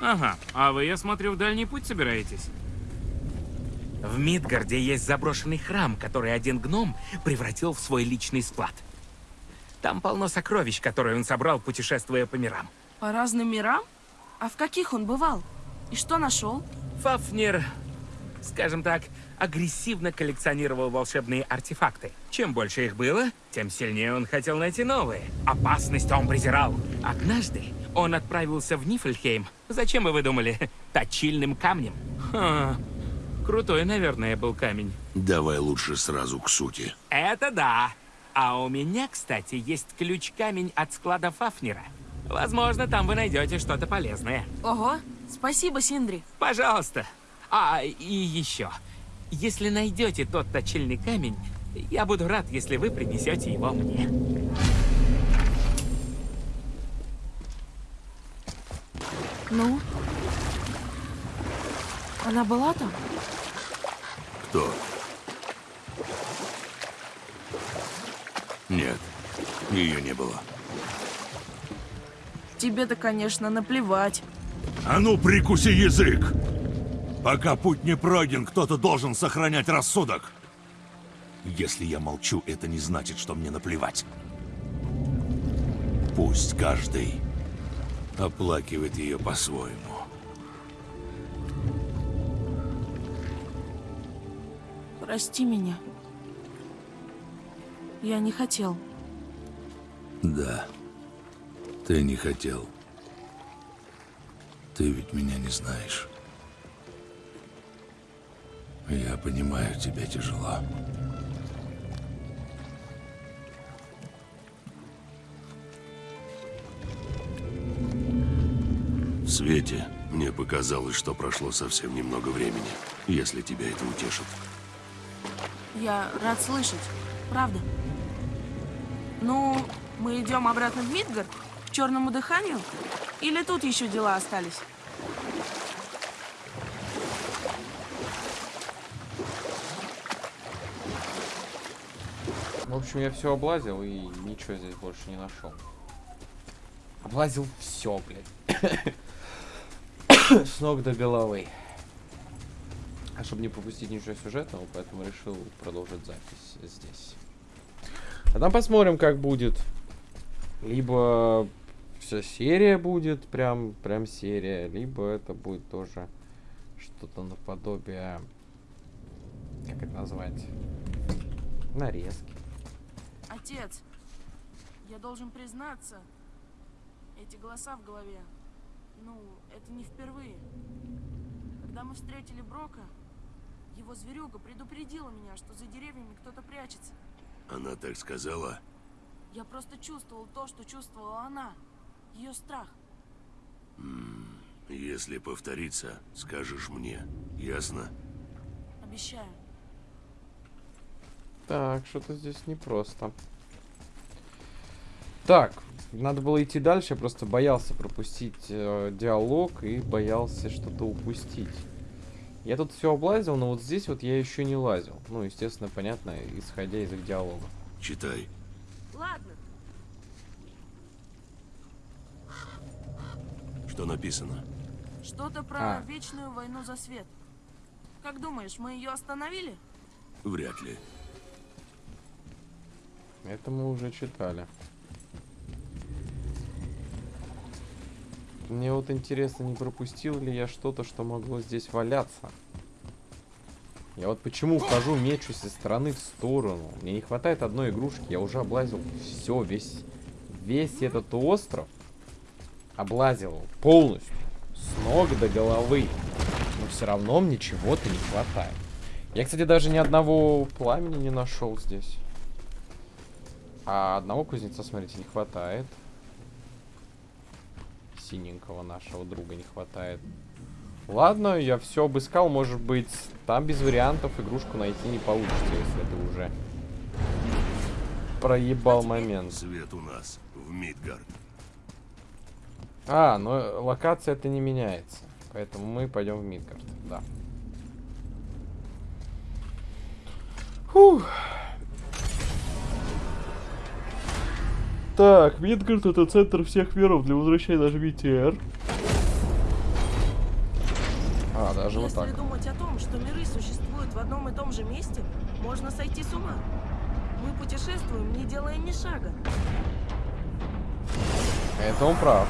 Ага, а вы, я смотрю, в дальний путь собираетесь? В Мидгарде есть заброшенный храм, который один гном превратил в свой личный склад. Там полно сокровищ, которые он собрал, путешествуя по мирам. По разным мирам? А в каких он бывал? И что нашел? Фафнер, скажем так, агрессивно коллекционировал волшебные артефакты. Чем больше их было, тем сильнее он хотел найти новые. Опасность он презирал. Однажды он отправился в Нифльхейм. Зачем бы вы думали? Точильным камнем. Ха, крутой, наверное, был камень. Давай лучше сразу к сути. Это да. А у меня, кстати, есть ключ-камень от склада Фафнера. Возможно, там вы найдете что-то полезное. Ого, спасибо, Синдри. Пожалуйста. А, и еще. Если найдете тот точильный камень, я буду рад, если вы принесете его мне. Ну? Она была там? Кто? Нет, ее не было. Тебе-то, конечно, наплевать. А ну, прикуси язык! Пока путь не пройден, кто-то должен сохранять рассудок. Если я молчу, это не значит, что мне наплевать. Пусть каждый оплакивает ее по-своему. Прости меня. Я не хотел. Да, ты не хотел. Ты ведь меня не знаешь. Я понимаю, тебе тяжело. В свете мне показалось, что прошло совсем немного времени, если тебя это утешит. Я рад слышать. Правда. Ну, мы идем обратно в Мидгард? К черному дыханию? Или тут еще дела остались? В общем, я все облазил и ничего здесь больше не нашел. Облазил все, блядь. С ног до головы. А чтобы не пропустить ничего сюжетного, поэтому решил продолжить запись здесь. А там посмотрим, как будет. Либо вся серия будет, прям, прям серия, либо это будет тоже что-то наподобие, как это назвать, нарезки. Отец, я должен признаться, эти голоса в голове, ну, это не впервые. Когда мы встретили Брока, его зверюга предупредила меня, что за деревьями кто-то прячется. Она так сказала? Я просто чувствовал то, что чувствовала она. Ее страх. Если повторится, скажешь мне. Ясно? Обещаю. Так, что-то здесь непросто. Так, надо было идти дальше, я просто боялся пропустить э, диалог и боялся что-то упустить. Я тут все облазил, но вот здесь вот я еще не лазил. Ну, естественно, понятно, исходя из их диалога. Читай. Ладно. Что написано? Что-то про А. вечную войну за свет. Как думаешь, мы ее остановили? Вряд ли. Это мы уже читали. Мне вот интересно, не пропустил ли я что-то, что могло здесь валяться. Я вот почему хожу, мечусь из стороны в сторону. Мне не хватает одной игрушки. Я уже облазил все, весь, весь этот остров. Облазил полностью. С ног до головы. Но все равно мне чего-то не хватает. Я, кстати, даже ни одного пламени не нашел здесь. А одного кузнеца, смотрите, не хватает. Синенького нашего друга не хватает. Ладно, я все обыскал, может быть, там без вариантов игрушку найти не получится, если ты уже проебал момент. Свет у нас в Мидгард. А, но локация это не меняется. Поэтому мы пойдем в Мидгард, да. Фух. Так, Мидгард это центр всех миров. Для возвращения нажмите R. даже вот Если так. думать о том, что миры существуют в одном и том же месте, можно сойти с ума. Мы путешествуем, не делая ни шага. Это он прав.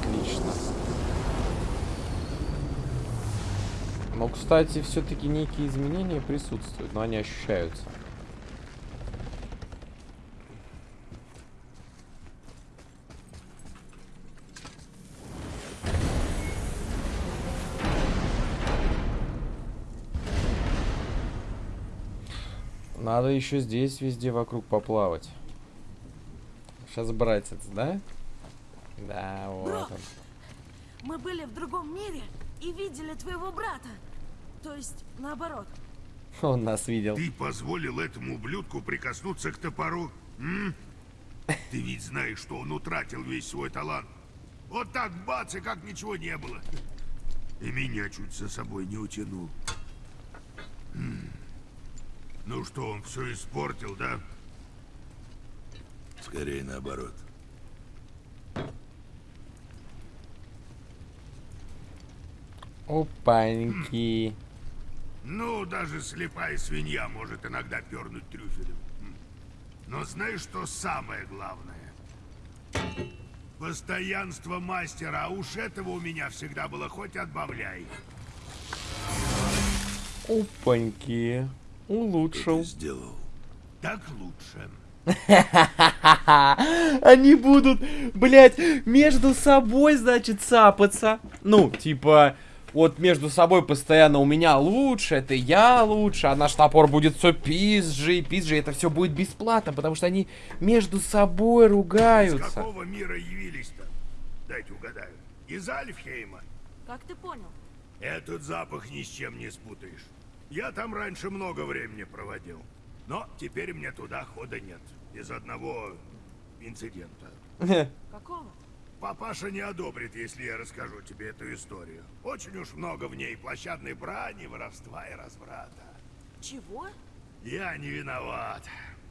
Отлично. Но, кстати, все-таки некие изменения присутствуют, но они ощущаются. Надо еще здесь везде вокруг поплавать. Сейчас братец, да? Да, вот Бро! он. Мы были в другом мире и видели твоего брата. То есть, наоборот. Он нас видел. Ты позволил этому ублюдку прикоснуться к топору? М? Ты ведь знаешь, что он утратил весь свой талант. Вот так бац, и как ничего не было. И меня чуть за собой не утянул. М. Ну что, он все испортил, да? Скорее наоборот. Опаньки. Ну, даже слепая свинья может иногда пернуть трюфелем. М. Но знаешь, что самое главное? Постоянство мастера, а уж этого у меня всегда было хоть отбавляй. Опаньки. Улучшил. сделал? Так лучше. Они будут, блядь, между собой, значит, цапаться. Ну, типа, вот между собой постоянно у меня лучше, это я лучше, а наш топор будет все пизжи, пизжи, это все будет бесплатно, потому что они между собой Из ругаются. какого мира явились-то? Дайте угадаю. Из Альфхейма. Как ты понял? Этот запах ни с чем не спутаешь. Я там раньше много времени проводил. Но теперь мне туда хода нет. Из одного инцидента. Какого? Папаша не одобрит, если я расскажу тебе эту историю. Очень уж много в ней площадной брани, воровства и разврата. Чего? Я не виноват.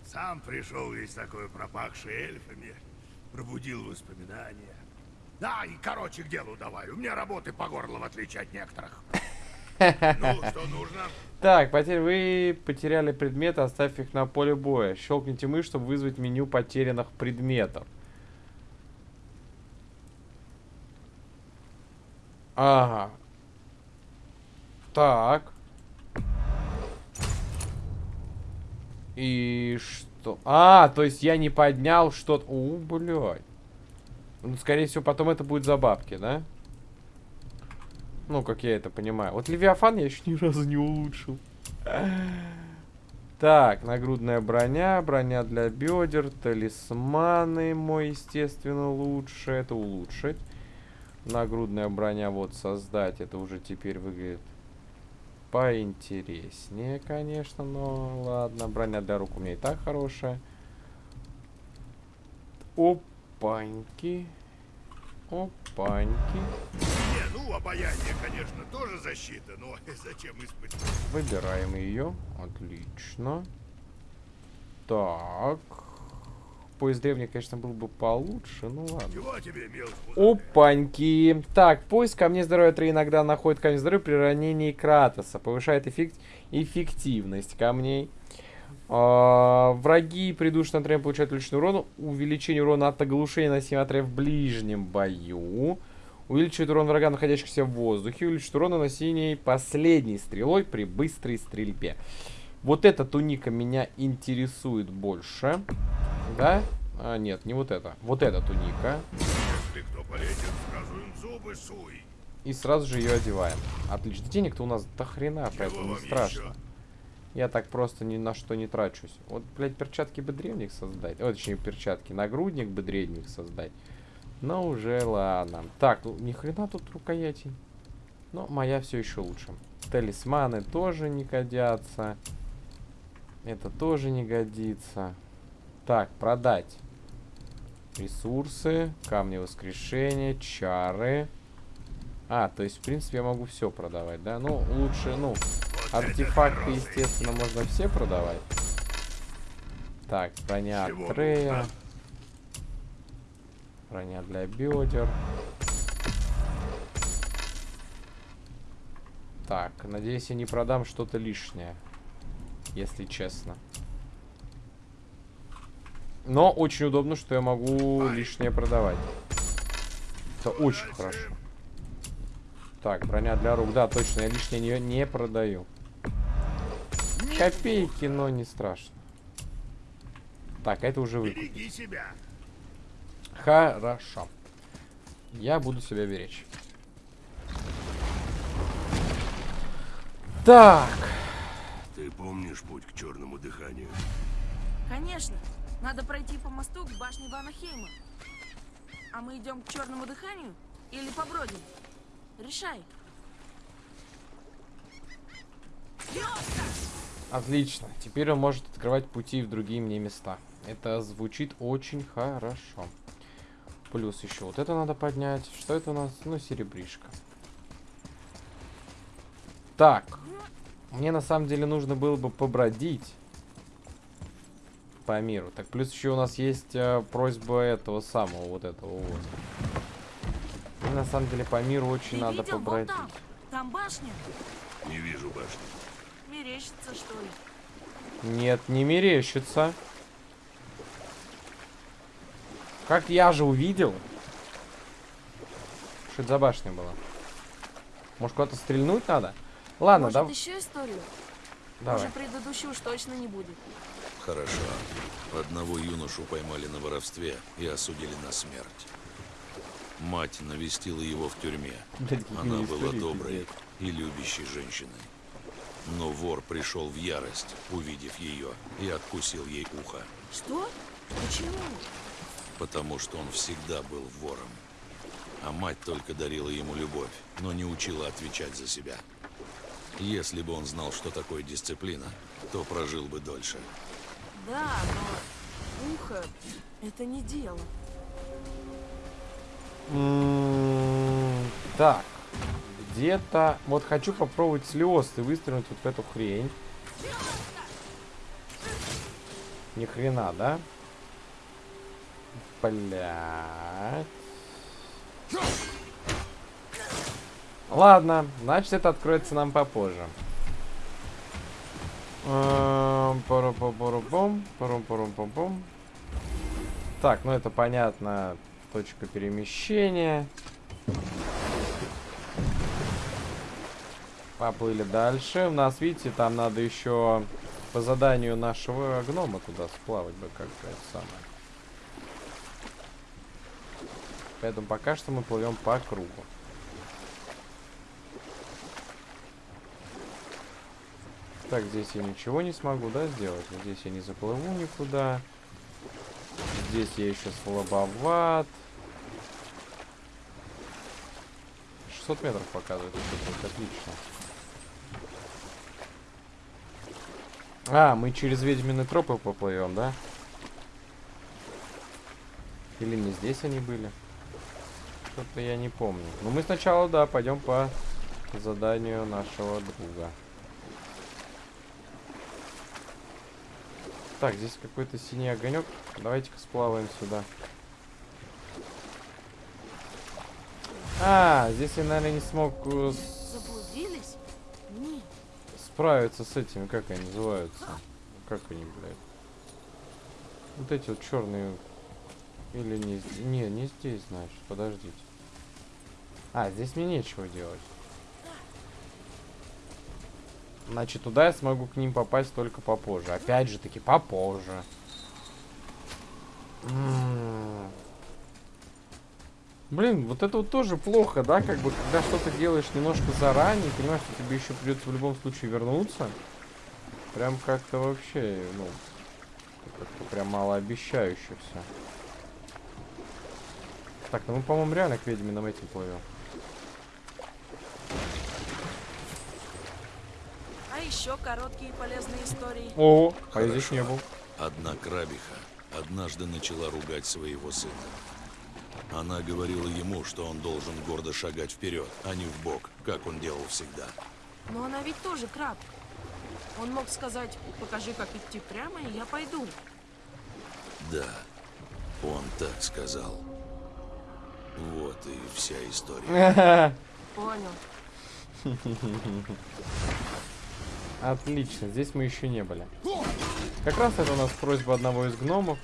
Сам пришел весь такой пропахший эльфами. Пробудил воспоминания. Да, и короче к делу давай. У меня работы по горло, в отличие от некоторых. Ну, что нужно? Так, потерь вы потеряли предметы, оставь их на поле боя. Щелкните мышь, чтобы вызвать меню потерянных предметов. Ага. Так. И что? А, то есть я не поднял что-то. У, блядь. Ну, скорее всего, потом это будет за бабки, да? Ну, как я это понимаю. Вот Левиафан я еще ни разу не улучшил. Так, нагрудная броня, броня для бедер, талисманы мой, естественно, лучше. Это улучшить. Нагрудная броня вот создать. Это уже теперь выглядит поинтереснее, конечно, но ладно. Броня для рук у меня и так хорошая. Опаньки. Опаньки. Не, ну, обаяние, конечно, тоже защита, но зачем испытывать? Выбираем ее. Отлично. Так. Поезд древний, конечно, был бы получше. Ну ладно. Тебе? Опаньки. Так, поиск камней здоровья 3 иногда находит камень здоровья при ранении Кратоса. Повышает эффект... эффективность камней. А, враги придушенные отряд получают личный урон. Увеличение урона от оглушения на 7 отряд в ближнем бою. Увеличивает урон врага, находящихся в воздухе. Увеличивает урон наносимый последней стрелой при быстрой стрельбе. Вот эта туника меня интересует больше. Да? А, нет, не вот это. Вот эта туника. Если кто полезет, сразу им зубы суй. И сразу же ее одеваем. Отлично. Денег-то у нас до хрена, поэтому не страшно. еще? Я так просто ни на что не трачусь. Вот, блядь, перчатки бы древних создать. О, точнее, перчатки. Нагрудник бы древних создать. Но уже ладно. Так, ну, ни хрена тут рукоятей. Но моя все еще лучше. Талисманы тоже не годятся. Это тоже не годится. Так, продать. Ресурсы, камни воскрешения, чары. А, то есть, в принципе, я могу все продавать, да? Ну, лучше, ну, артефакты, естественно, можно все продавать. Так, броня от Трея. Броня для бедер. Так, надеюсь, я не продам что-то лишнее. Если честно. Но очень удобно, что я могу лишнее продавать. Это очень хорошо. Так, броня для рук. Да, точно, я лишнее не, не продаю. Копейки, но не страшно. Так, это уже вы. Береги себя. Хорошо. Я буду себя беречь. Так. Помнишь путь к черному дыханию? Конечно. Надо пройти по мосту к башне Ванахейма. А мы идем к черному дыханию или побродим? Решай. Отлично. Теперь он может открывать пути в другие мне места. Это звучит очень хорошо. Плюс еще вот это надо поднять. Что это у нас? Ну, серебришка. Так. Мне на самом деле нужно было бы побродить по миру. Так, плюс еще у нас есть э, просьба этого самого, вот этого вот. Мне на самом деле по миру очень Ты надо видел? Побродить. там. Там башня. Не вижу башни. Мерещится, что ли? Нет, не мерещится. Как я же увидел. Что это за башня была? Может, куда-то стрельнуть надо? Ладно, Может, да. еще историю? Давай. Уже предыдущую уж точно не будет. Хорошо. Одного юношу поймали на воровстве и осудили на смерть. Мать навестила его в тюрьме. Она была доброй и любящей женщиной. Но вор пришел в ярость, увидев ее, и откусил ей ухо, Что? Почему? потому что он всегда был вором. А мать только дарила ему любовь, но не учила отвечать за себя. Если бы он знал, что такое дисциплина, то прожил бы дольше. Да, но ухо — это не дело. М, Так. Где-то... Вот хочу попробовать слез и выстрелить вот в эту хрень. Ни хрена, да? Блять. Ладно, значит это откроется нам попозже. Эм, пару-пару-пом-пом. Так, ну это понятно. Точка перемещения. Поплыли дальше. У нас, видите, там надо еще по заданию нашего гнома туда сплавать бы как это самое. Поэтому пока что мы плывем по кругу. Так, здесь я ничего не смогу, да, сделать? Здесь я не заплыву никуда. Здесь я еще слабоват. 600 метров показывает. отлично. А, мы через ведьмины тропы поплывем, да? Или не здесь они были? Что-то я не помню. Но мы сначала, да, пойдем по заданию нашего друга. Так, здесь какой-то синий огонек. Давайте-ка сплаваем сюда. А, здесь я, наверное, не смог э, с- Заблудились? Нет. справиться с этими, как они называются? Как они, блядь? Вот эти вот черные. Или не здесь? Не, не здесь, значит. Подождите. А, здесь мне нечего делать. Значит, туда я смогу к ним попасть только попозже. Опять же таки, попозже. Блин, вот это вот тоже плохо, да? Как бы, когда что-то делаешь немножко заранее, понимаешь, что тебе еще придется в любом случае вернуться. Прям как-то вообще, ну, как-то прям малообещающе все. Так, ну мы, по-моему, реально к ведьминым этим плывем. А еще короткие полезные истории. О, а я здесь не был. Одна крабиха однажды начала ругать своего сына. Она говорила ему, что он должен гордо шагать вперед, а не в бок, как он делал всегда. Но она ведь тоже краб. Он мог сказать, покажи, как идти прямо, и я пойду. Да, он так сказал. Вот и вся история. Понял. Отлично, здесь мы еще не были. Как раз это у нас просьба одного из гномов.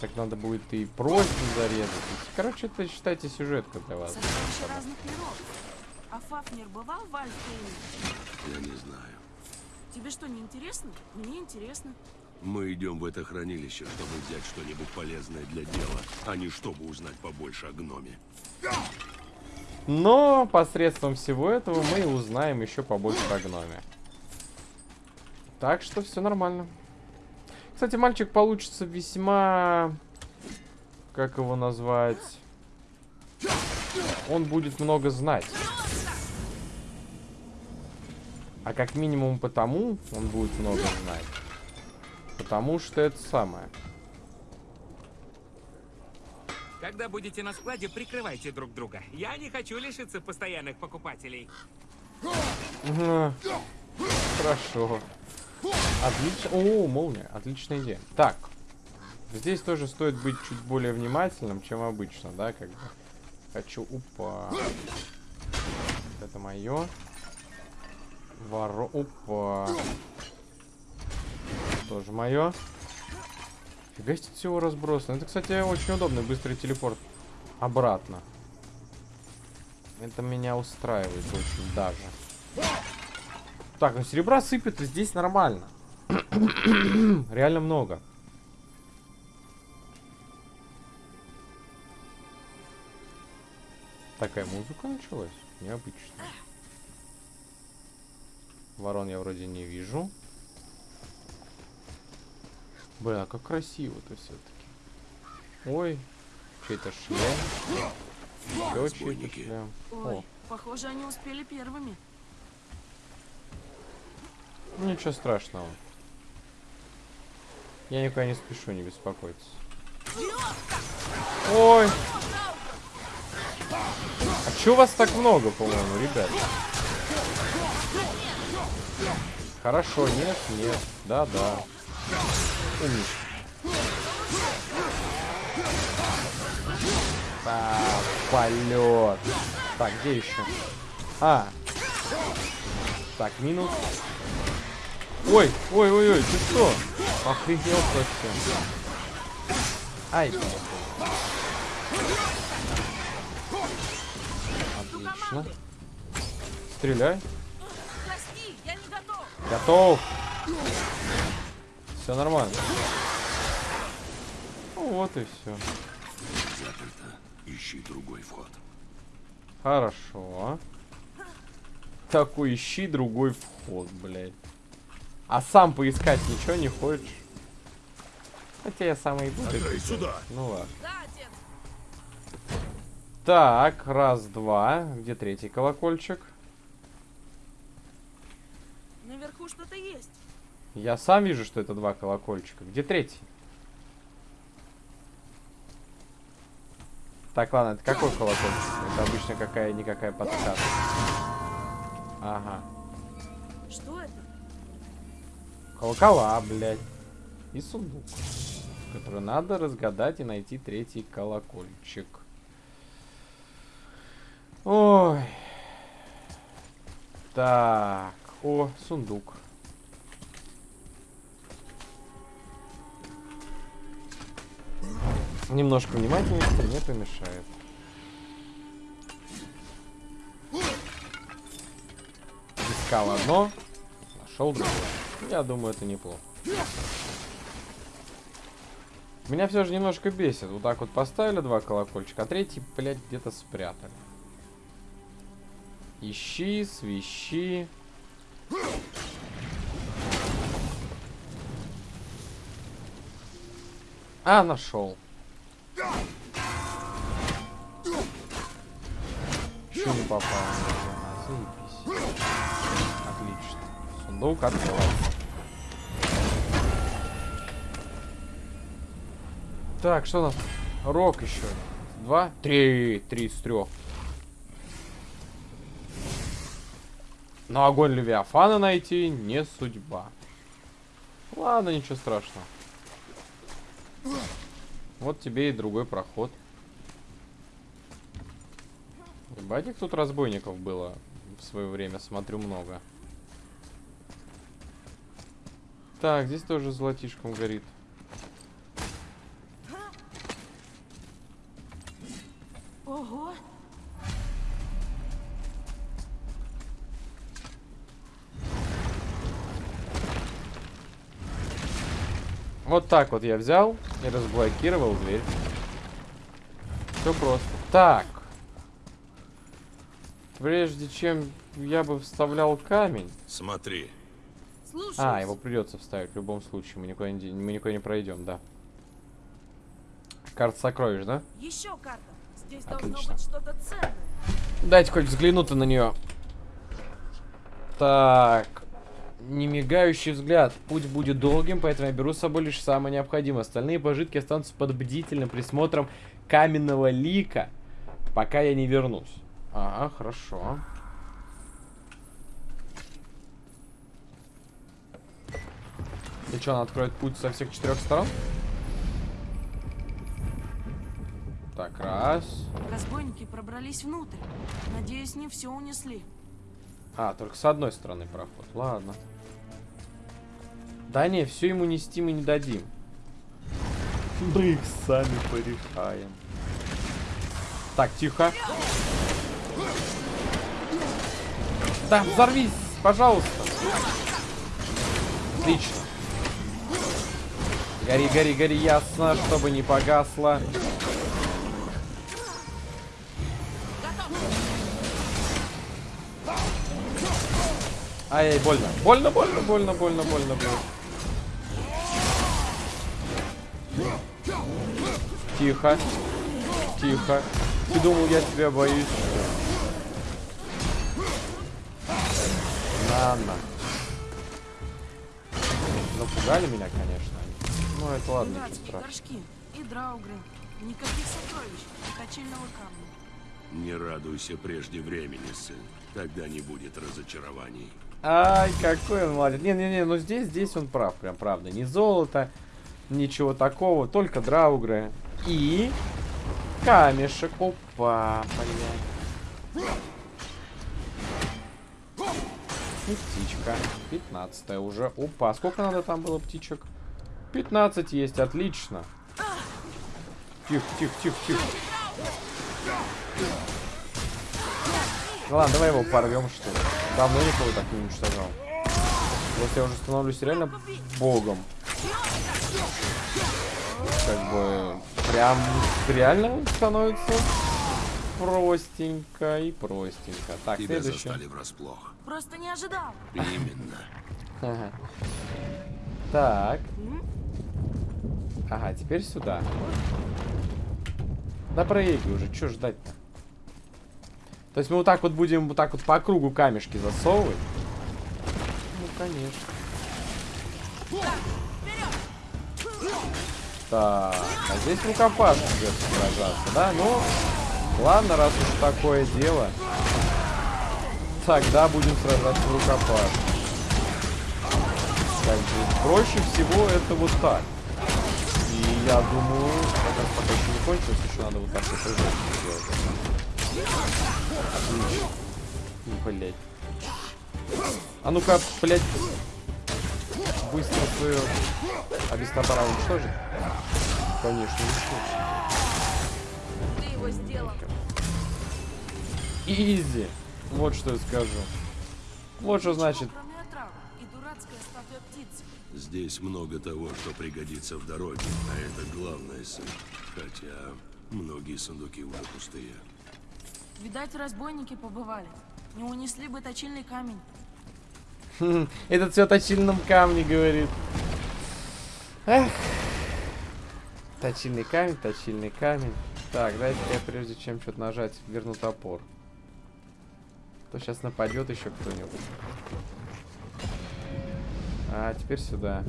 Так надо будет и просьбу зарезать. Короче, это считайте сюжетка для вас. А Фафнер бывал в Альфейне? Я не знаю. Тебе что, не интересно? Мне интересно. Мы идем в это хранилище, чтобы взять что-нибудь полезное для дела, а не чтобы узнать побольше о гноме. Но посредством всего этого мы узнаем еще побольше о гноме. Так что все нормально. Кстати, мальчик получится весьма... Как его назвать? Он будет много знать. А как минимум потому он будет много знать. Потому что это самое. Когда будете на складе, прикрывайте друг друга. Я не хочу лишиться постоянных покупателей. Хорошо. Отлично. О, молния. Отличная идея. Так. Здесь тоже стоит быть чуть более внимательным, чем обычно, да, как бы. Хочу... Упа. Это мое. Воро... Опа. Тоже мое. Себе всего разбросано. Это, кстати, очень удобный быстрый телепорт обратно. Это меня устраивает очень даже. Так, ну серебра сыпет, и здесь нормально. Реально много. Такая музыка началась? Необычно. Ворон я вроде не вижу. А как красиво-то все-таки. Ой, чей-то шлем. Еще чей-то шлем. Ой, О, похоже, они успели первыми. ну ничего страшного. Я никуда не спешу, не беспокойтесь. Ой! А чё вас так много, по-моему, ребят? Хорошо, нет, нет, да-да. Умничка. Так, полет. Так, где еще? А. Так, минус. Ой, ой, ой, ой, ты что? Охренел совсем. Ай. Отлично. Стреляй. Прости. Готов. Все нормально. Ну вот и все. Заперто. Ищи другой вход. Хорошо. Такой ищи другой вход, блядь. А сам поискать ничего не хочешь? Хотя я сам и буду. Сюда. Ну ладно. Так, раз, два. Где третий колокольчик? Наверху что-то есть. Я сам вижу, что это два колокольчика. Где третий? Так, ладно, это какой колокольчик? Это обычно какая-никакая подсказка. Ага. Что это? Колокола, блядь. И сундук. Который надо разгадать и найти третий колокольчик. Ой. Так. О, сундук. Немножко внимательности не помешает. Искал одно, нашел другое. Я думаю, это неплохо. Меня все же немножко бесит. Вот так вот поставили два колокольчика, а третий, блядь, где-то спрятали. Ищи, свищи. А, нашел. Еще не попал. Заебись. Отлично. Сундук открывается. Так, что у нас? Рок еще. Два? Три. Три из трех. Но огонь Левиафана найти не судьба. Ладно, ничего страшного. Вот тебе и другой проход. Ебать, их тут разбойников было в свое время, смотрю, много. Так, здесь тоже золотишком горит. Ого! Вот так вот я взял и разблокировал дверь. Все просто. Так. Прежде чем я бы вставлял камень... Смотри, Слушай, А, его придется вставить в любом случае. Мы никуда не, мы никуда не пройдем, да. Карта сокровищ, да? еще карта. Здесь должно Отлично. быть что-то ценное. Дайте хоть взгляну-то на нее. Так. Не мигающий взгляд. Путь будет долгим, поэтому я беру с собой лишь самое необходимое. Остальные пожитки останутся под бдительным присмотром каменного лика, пока я не вернусь. Ага, хорошо. И что, она откроет путь со всех четырех сторон? Так, раз. Разбойники пробрались внутрь. Надеюсь, не все унесли. А, только с одной стороны проход. Ладно. Да не, все ему нести мы не дадим. Мы их сами порешаем. Так, тихо. Да, взорвись, пожалуйста. Отлично. Гори, гори, гори, ясно, чтобы не погасло. Ай, больно. Больно, больно, больно, больно, больно, больно. Тихо. Тихо. Ты думал, я тебя боюсь? На, на. Напугали меня, конечно. Ну, это ладно, ничего страшного. горшки и драугры. Никаких сокровищ и точильного камня. Не радуйся прежде времени, сын. Тогда не будет разочарований. Ай, какой он молодец. Не-не-не, ну здесь, здесь он прав, прям правда. Ни золото, ничего такого, только драугры. И камешек. Опа, блядь. И птичка. 15 уже. Опа, сколько надо там было птичек? 15 есть, отлично. Тихо, тихо, тихо, тихо. Ну ладно, давай его порвем, что ли. Давно никого так не уничтожал. Вот я уже становлюсь реально богом. Как бы прям реально становится простенько и простенько. Так, Тебя следующий. застали врасплох. Просто не ожидал. Именно. Ага. Так. Ага, теперь сюда. Да проигрывай уже, что ждать-то? То есть мы вот так вот будем вот так вот по кругу камешки засовывать? Ну, конечно. Так, а здесь рукопашно придется сражаться, да? Ну, ладно, раз уж такое дело. Тогда будем сражаться в рукопашно. Как бы проще всего это вот так. И я думаю, это пока еще не кончилось, еще надо вот так вот сделать. Блять. А ну-ка, блять. Быстро свою Авистатора уничтожит? Конечно, уничтожит. Ты его сделал. Изи. Вот что я скажу. Вот что значит. Здесь много того, что пригодится в дороге, а это главное, сын. Хотя многие сундуки уже пустые. Видать, разбойники побывали. Не унесли бы точильный камень. Этот все о точильном камне говорит. Эх. Точильный камень, точильный камень. Так, дайте я прежде чем что-то нажать, верну топор. То сейчас нападет еще кто-нибудь. А, теперь сюда.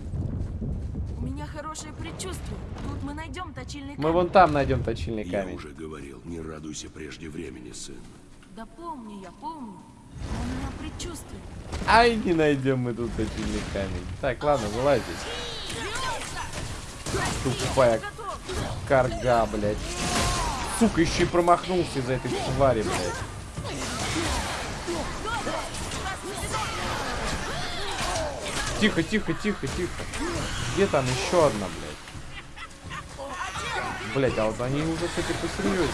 У меня хорошее предчувствие. Тут мы найдем точильный Мы камень. вон там найдем точильный Я камень. уже говорил, не радуйся прежде времени, сын. Да помню я, помню. Ай, не найдем мы тут точильный камень. Так, ладно, вылазить. Тупая карга, блядь. Сука, еще и промахнулся из-за этой твари, блядь. Тихо, тихо, тихо, тихо. Где там еще одна, блядь? Блядь, а вот они уже, кстати, посерьезнее.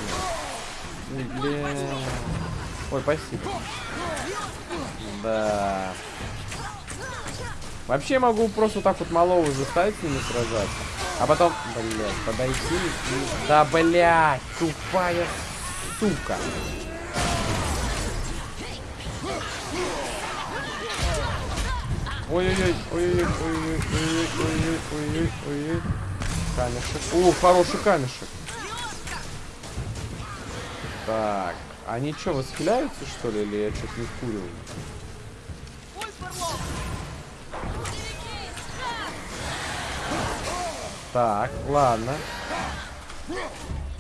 Бля. Ой, спасибо. Да. Вообще могу просто так вот малого заставить с ними сражаться. А потом, блядь, подойти и... Да, блядь, тупая сука. Ой-ой-ой, ой-ой-ой, ой-ой-ой, ой-ой-ой, ой-ой-ой, ой-ой. Камешек. О, хороший камешек. Так, они что, восхиляются, что ли, или я что-то не вкуриваю? Так, ладно.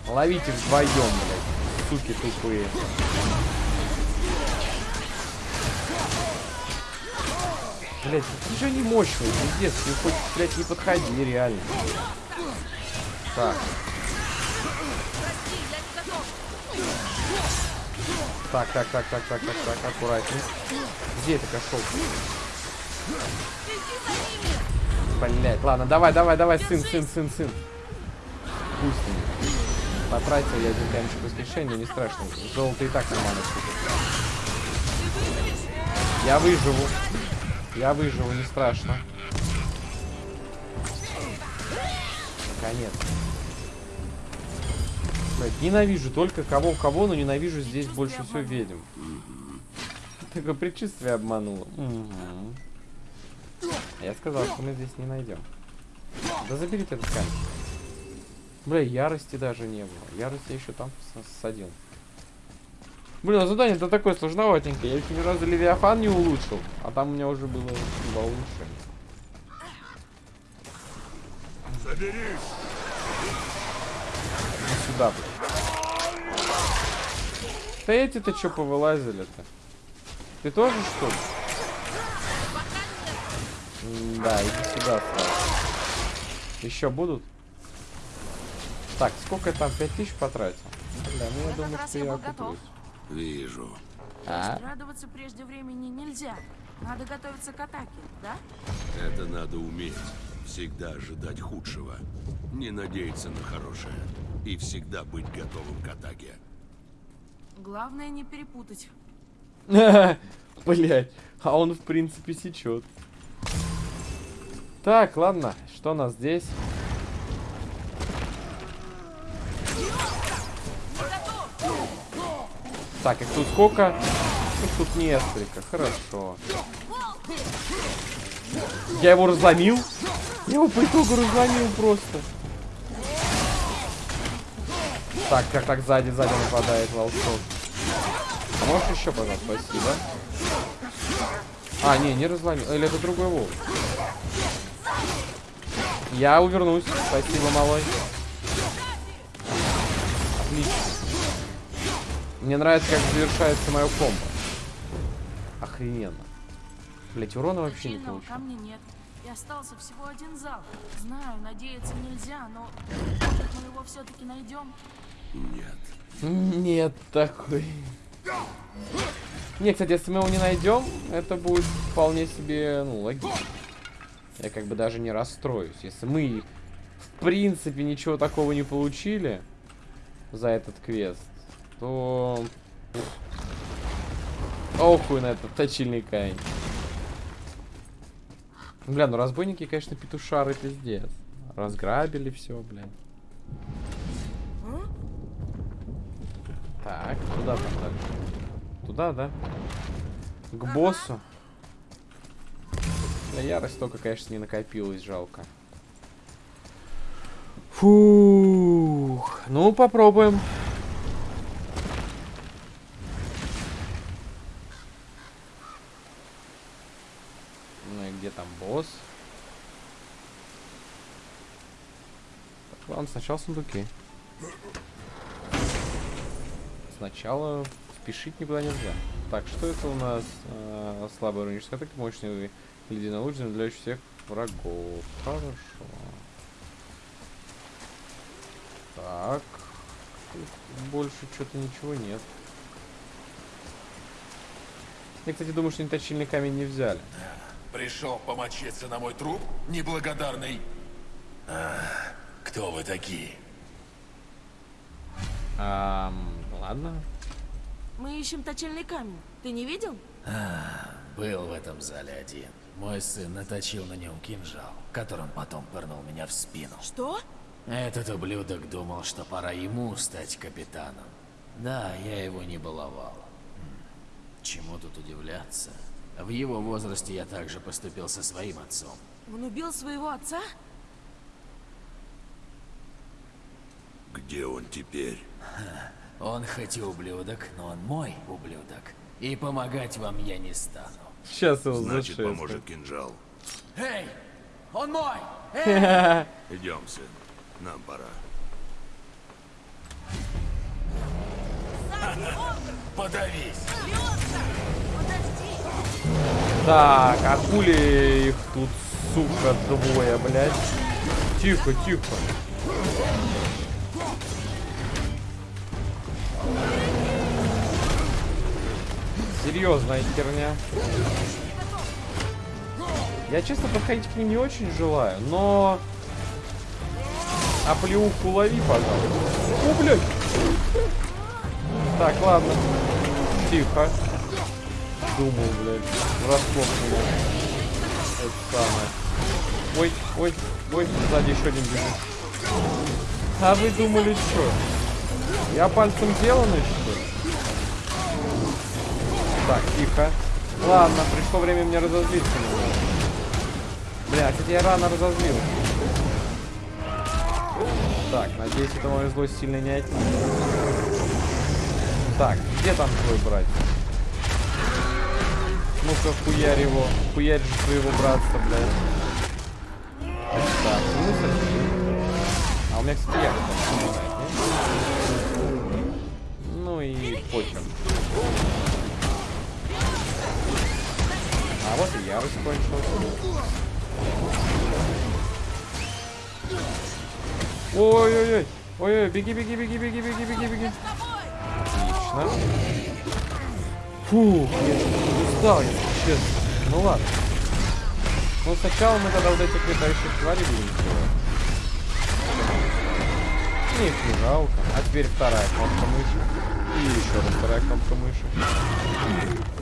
Ловите вдвоем, блядь. Суки тупые. Блять, ты же не мощный, пиздец. Ты хоть, блядь, не подходи, реально. Так. Так, так, так, так, так, так, так, аккуратнее. Где это кошел? Блять, ладно, давай, давай, давай, сын, сын, сын, сын. Пусть. Потратил я один камешек воскрешения, не страшно. Золото и так нормально. Я выживу. Я выживу, не страшно. Наконец. Блядь, ненавижу только кого-кого, но ненавижу здесь больше всего ведьм. Такое предчувствие обмануло. Я сказал, что мы здесь не найдем. Да забери ты этот камень. Бля, ярости даже не было. Ярость я еще там садил. Блин, а задание-то такое сложноватенькое. Я еще ни разу Левиафан не улучшил. А там у меня уже было два улучшения. Соберись! Иди сюда, блин. Да эти-то что повылазили-то? Ты тоже, что ли? Да, иди сюда сразу. Еще будут? Так, сколько я там? 5000 потратил? Бля, ну я этот думаю, что я я окуплюсь. Вижу. А? Радоваться прежде времени нельзя. Надо готовиться к атаке, да? Это надо уметь. Всегда ожидать худшего. Не надеяться на хорошее. И всегда быть готовым к атаке. Главное не перепутать. Блять, а он в принципе сечет. Так, ладно, что у нас здесь? Так, их тут сколько? Их тут несколько, хорошо. Я его разломил? Я его по итогу разломил просто. Так, так, так, сзади, сзади нападает волчок. А можешь еще, пожалуйста, спасибо. А, не, не разломил. Или это другой волк? Я увернусь. Спасибо, малой. Отлично. Мне нравится, как завершается мое комбо. Охрененно. Блять, урона вообще не Сильного получил. камня нет. И остался всего один зал. Знаю, надеяться нельзя, но может мы его все-таки найдем. Нет. Нет такой. Не, кстати, если мы его не найдем, это будет вполне себе, ну, логично. Я как бы даже не расстроюсь. Если мы, в принципе, ничего такого не получили за этот квест, то... Охуй на этот точильный камень. Бля, ну разбойники, конечно, петушары пиздец. Разграбили все, блядь. Так, куда там дальше? Туда, да? К боссу. Бля, ярость только, конечно, не накопилась, жалко. Фух. Ну, попробуем. Ну и где там босс? Так, ладно, сначала сундуки. Сначала спешить никуда нельзя. Так, что это у нас? А, слабая руническая атака, мощный ледяной луч, замедляющий всех врагов. Хорошо. Так. Тут больше что-то ничего нет. Я, кстати, думаю, что они точильный камень не взяли. Пришел помочиться на мой труп, неблагодарный. А, кто вы такие? Ам, ладно. Мы ищем точильный камень. Ты не видел? Был в этом зале один. Мой сын наточил на нем кинжал, которым потом пырнул меня в спину. Что? Этот ублюдок думал, что пора ему стать капитаном. Да, я его не баловал. Хм, Чему тут удивляться? В его возрасте я также поступил со своим отцом. Он убил своего отца? Где он теперь? Он хоть и ублюдок, но он мой ублюдок. И помогать вам я не стану. Сейчас его Значит, зашествует. поможет кинжал. Эй! Он мой! Идем, сын. Нам пора. Подавись! Так, акули их тут, сука, двое, блядь. Тихо, тихо. Серьезная херня. Я, честно, подходить к ним не очень желаю, но... А плеуху лови, пожалуйста. О, блядь! Так, ладно. Тихо. Думал, блядь. Врасплох. Это самое. Ой, ой, ой, сзади еще один бежит. А вы думали, что? Я пальцем деланный, что? Так, тихо. Ладно, пришло время мне разозлиться. Бля, кстати, я рано разозлил. Так, надеюсь, это мою злость сильно не отнимет. Так, где там твой брат? Ну-ка, хуярь его. Хуярь же своего братца, блядь. Так, один. А у меня, кстати, я Ну и похер. А вот и ярость кончилась. Ой-ой-ой. Ой-ой, беги, беги, беги, беги, беги, беги, беги. Отлично. Фу, я устал, если честно. Ну ладно. Ну сначала мы тогда вот этих летающих тварей будем сделать. Их не жалко. А теперь вторая кнопка мыши. И еще раз вторая кнопка мыши.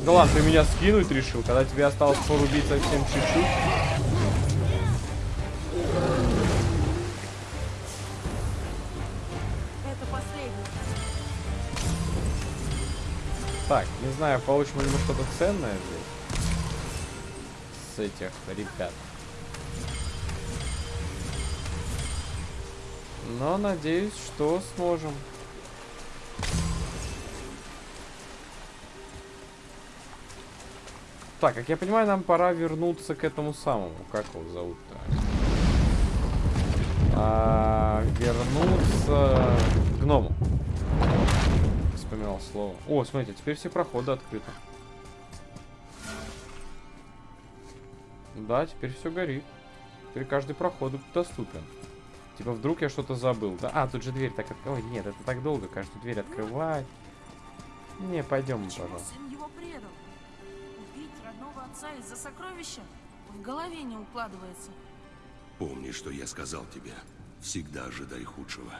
Да ладно, ты меня скинуть решил, когда тебе осталось порубить совсем чуть-чуть. Так, не знаю, получим ли мы что-то ценное здесь. С этих ребят. Но надеюсь, что сможем. Так, как я понимаю, нам пора вернуться к этому самому. Как его зовут-то? А, вернуться к гному. Вспоминал слово. О, смотрите, теперь все проходы открыты. Да, теперь все горит. Теперь каждый проход доступен. Типа вдруг я что-то забыл. Да? А, тут же дверь так открывать. Ой, нет, это так долго, каждую дверь открывать. Не, пойдем, Почему пожалуйста. сын его предал? Убить родного отца из-за сокровища? В голове не укладывается. Помни, что я сказал тебе. Всегда ожидай худшего.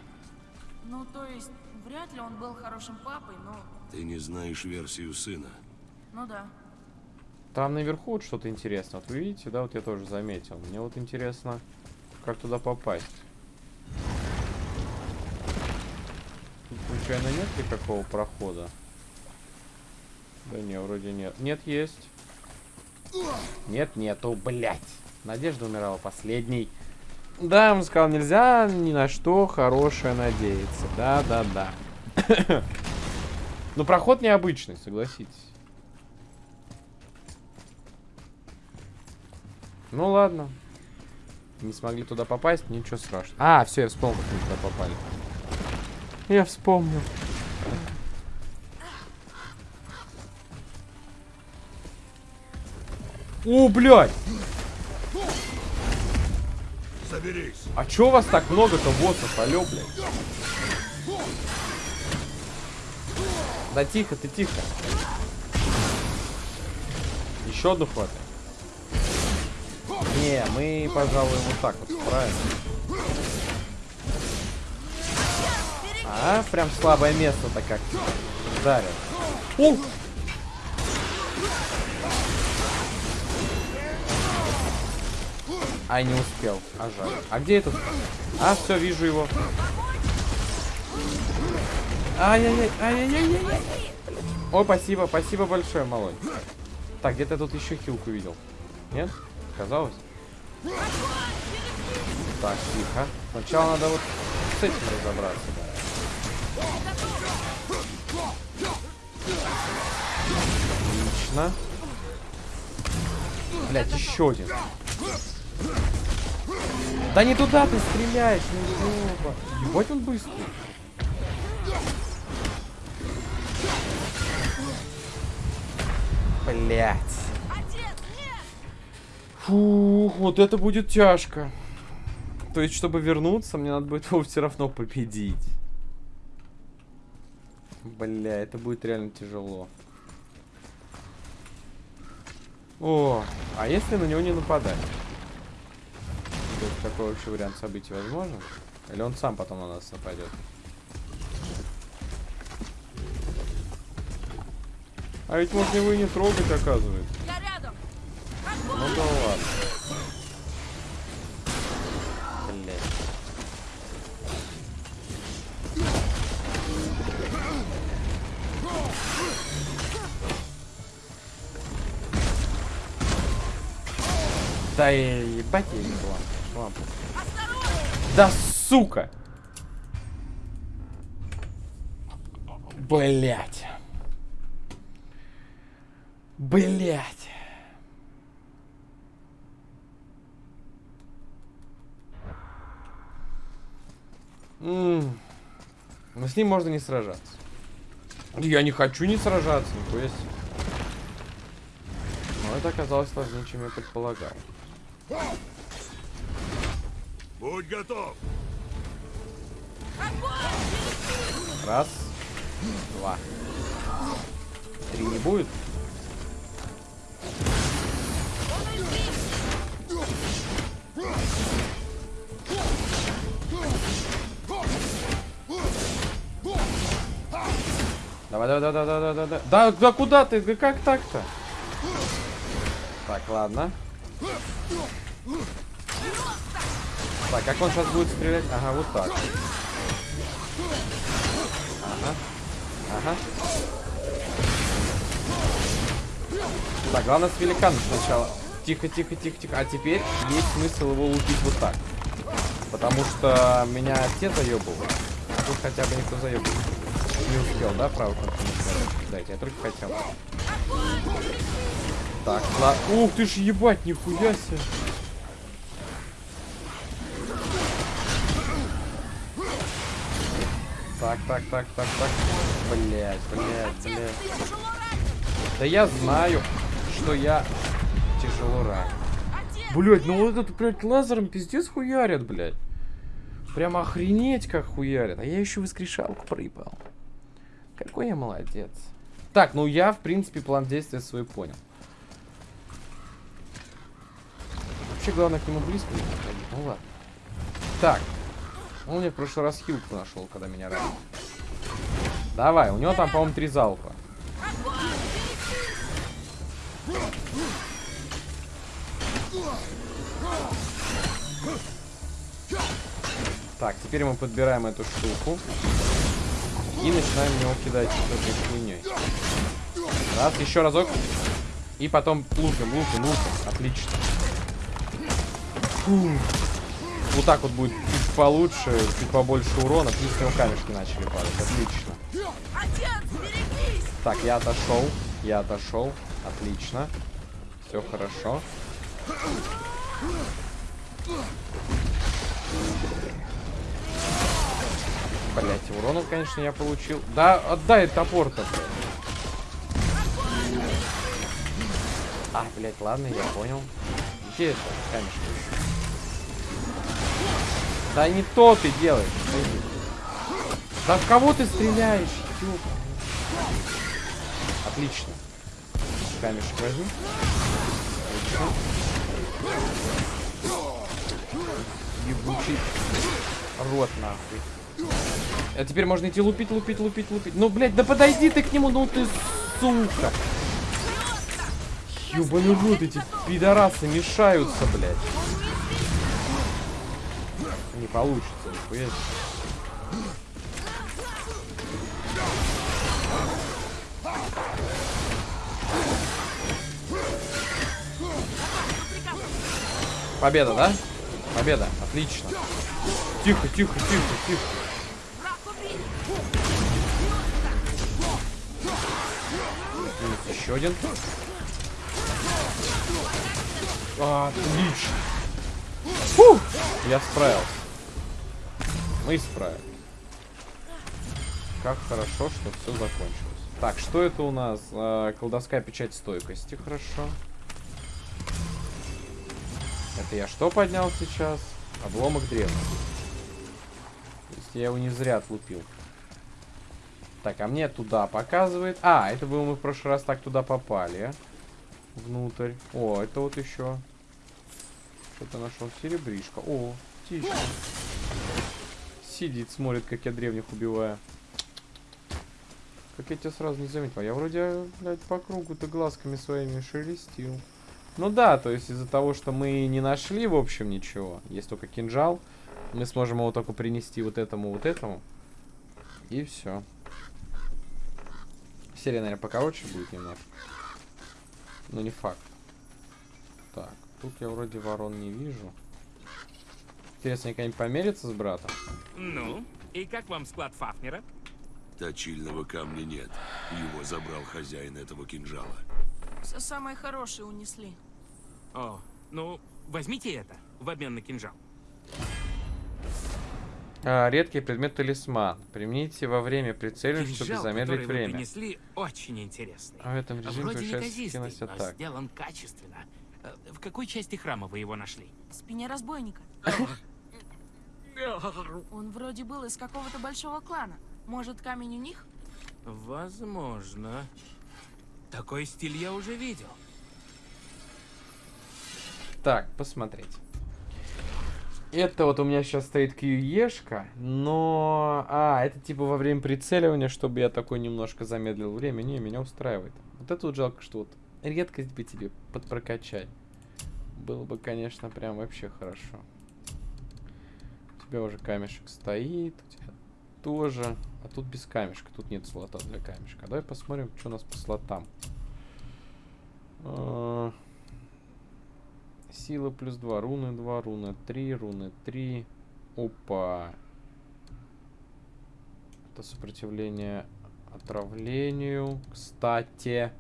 Ну, то есть, вряд ли он был хорошим папой, но... Ты не знаешь версию сына. Ну да. Там наверху вот что-то интересное. Вот вы видите, да, вот я тоже заметил. Мне вот интересно, как туда попасть. Тут, случайно нет никакого прохода? Да не, вроде нет. Нет, есть. Нет, нету, блядь. Надежда умирала последней. Да, он сказал, нельзя ни на что хорошее надеяться. Да, да, да. Но проход необычный, согласитесь. Ну ладно. Не смогли туда попасть, ничего страшного. А, все, я вспомнил, как мы туда попали. Я вспомнил. О, блядь! Соберись. А чё у вас так много-то боссов, алё, блядь? Да тихо, ты тихо. Еще одну хватай. Не, мы, пожалуй, вот так вот справим. А, прям слабое место-то как ударил. О! Ай, не успел. А жаль. А где этот? А, все, вижу его. Ай-яй-яй, ай-яй-яй-яй. Ой, спасибо, спасибо большое, малой. Так, где-то тут еще хилку видел. Нет? Казалось? Так, тихо. Сначала надо вот с этим разобраться. Отлично. Блять, еще один. Да не туда ты стреляешь, ну ёба. Ебать он быстрый. Блять. Фух, вот это будет тяжко. То есть, чтобы вернуться, мне надо будет его все равно победить. Бля, это будет реально тяжело. О, а если на него не нападать? То есть такой вообще вариант событий возможен? Или он сам потом на нас нападет? А ведь можно его и не трогать, оказывается. Ну да ладно. Блять. Да ебать я не была. Да сука! Блять. Блять. М. Но с ним можно не сражаться. Я не хочу не сражаться, то есть. Но это оказалось сложнее, чем я предполагал. Будь готов. Раз, два. Три не будет? Давай, давай, давай, давай, давай, давай. Да, да куда ты? Да как так-то? Так, ладно. Так, как он сейчас будет стрелять? Ага, вот так. Ага. Ага. Так, главное с великаном сначала. Тихо, тихо, тихо, тихо. А теперь есть смысл его лупить вот так. Потому что меня те заебывают. Тут хотя бы никто заебывает. Не успел, да, правый нажать? Дайте, я только хотел. Так, ладно. Ух ты ж ебать, нихуя себе. Так, так, так, так, так. Блять, блять, блять. Да я знаю, что я тяжело ранен. Блять, ну вот этот, блядь, лазером пиздец хуярят, блядь. Прям охренеть как хуярят. А я еще воскрешалку проебал. Какой я молодец. Так, ну я, в принципе, план действия свой понял. Вообще, главное к нему близко не подходить. Ну ладно. Так. Он мне в прошлый раз хилку нашел, когда меня ранил. Давай, у него там, по-моему, три залпа. Так, теперь мы подбираем эту штуку. И начинаем в него кидать этой хуйней. Раз, еще разок. И потом лупим, лупим, лупим. Отлично. Фу. Вот так вот будет чуть получше, чуть побольше урона. Плюс него камешки начали падать. Отлично. Так, я отошел. Я отошел. Отлично. Все хорошо. Блять, урона, конечно, я получил. Да, отдай топор-то. А, блядь, ладно, я понял. Где это камешек? Да не то ты делаешь. Да в кого ты стреляешь? Ёп. Отлично. Камешек возьми. Отлично. Ебучий рот нахуй. А теперь можно идти лупить, лупить, лупить, лупить. Ну, блядь, да подойди ты к нему, ну ты сука. Ёбаный рот, эти пидорасы мешаются, блядь. Не получится, нихуя. Победа, да? Победа, отлично. Тихо, тихо, тихо, тихо. Еще один. Отлично. Фу! Я справился. Мы справились. Как хорошо, что все закончилось. Так, что это у нас? А, колдовская печать стойкости, хорошо. Это я что поднял сейчас? Обломок древности. То есть я его не зря отлупил. Так, а мне туда показывает. А, это было мы в прошлый раз так туда попали. Внутрь. О, это вот еще. Что-то нашел. Серебришка. О, птичка. Сидит, смотрит, как я древних убиваю. Как я тебя сразу не заметил. Я вроде, блядь, по кругу-то глазками своими шелестил. Ну да, то есть из-за того, что мы не нашли, в общем, ничего. Есть только кинжал. Мы сможем его только принести вот этому, вот этому. И все. Серия, наверное, покороче будет немножко. Но не факт. Так, тут я вроде ворон не вижу. Интересно, они когда-нибудь померятся с братом? Ну, и как вам склад Фафнера? Точильного камня нет. Его забрал хозяин этого кинжала. Все самое хорошее унесли. О, ну, возьмите это в обмен на кинжал. А, редкий предмет талисман. Примените во время прицеливания, чтобы Кинжал, замедлить который вы время. принесли, очень интересный. А в этом режиме Вроде повышается но атак. сделан качественно. Э, В какой части храма вы его нашли? В спине разбойника. Он вроде был из какого-то большого клана. Может, камень у них? Возможно. Такой стиль я уже видел. Так, посмотреть. Это вот у меня сейчас стоит QE-шка, но... А, это типа во время прицеливания, чтобы я такой немножко замедлил время. Не, меня устраивает. Вот это вот жалко, что вот редкость бы тебе подпрокачать. Было бы, конечно, прям вообще хорошо. У тебя уже камешек стоит, у тебя тоже. А тут без камешка, тут нет слота для камешка. Давай посмотрим, что у нас по слотам. Сила плюс 2, руны 2, руны 3, руны 3. Опа. Это сопротивление отравлению. Кстати.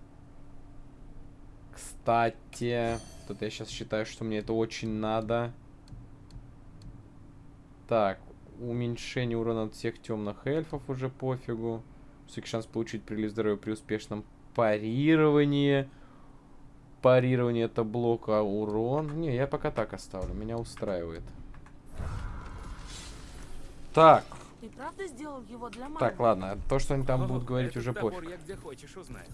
Кстати. Тут я сейчас считаю, что мне это очень надо. Так. Уменьшение урона от всех темных эльфов уже пофигу. Высокий шанс получить прилив здоровья при успешном парировании. Парирование это блок, а урон... Не, я пока так оставлю. Меня устраивает. Так. Ты правда сделал его для мамы? Так, ладно. То, что они там О, будут говорить, уже пофиг. я где хочешь узнаю.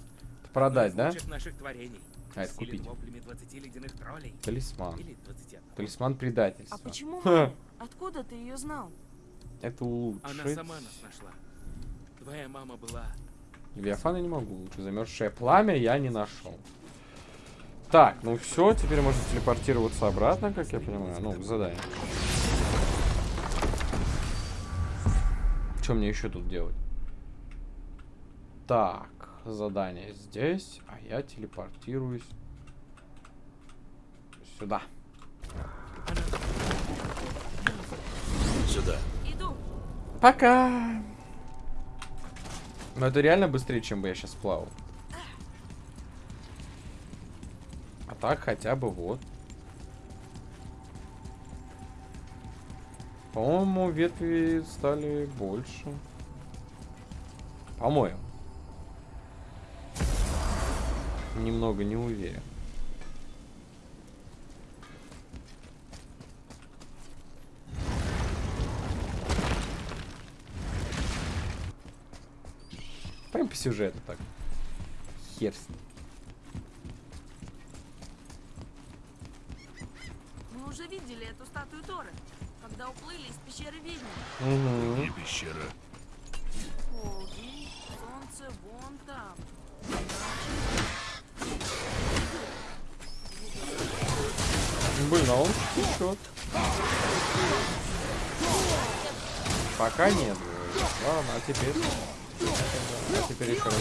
Продать, да? наших творений. А, это купить. воплями 20 ледяных троллей. Талисман. Или 21. Талисман предательства. А почему? Откуда ты ее знал? Это Она улучшить. сама нас нашла. Твоя мама была... Левиафана не могу улучшить. Замерзшее пламя я не нашел. Так, ну все, теперь можно телепортироваться обратно, как я понимаю. Ну, к заданию. Что мне еще тут делать? Так, задание здесь, а я телепортируюсь сюда. Сюда. Иду. Пока. Но это реально быстрее, чем бы я сейчас плавал. А так хотя бы вот. По-моему, ветви стали больше. По-моему. Немного не уверен. Прям по сюжету так. Хер. Уже видели эту статую Торы, когда уплыли из пещеры ведьмы. Мгм. Не пещера. Полдень, солнце вон там. Блин, а он течет. Пока нет. Ладно, а теперь? А теперь еще раз.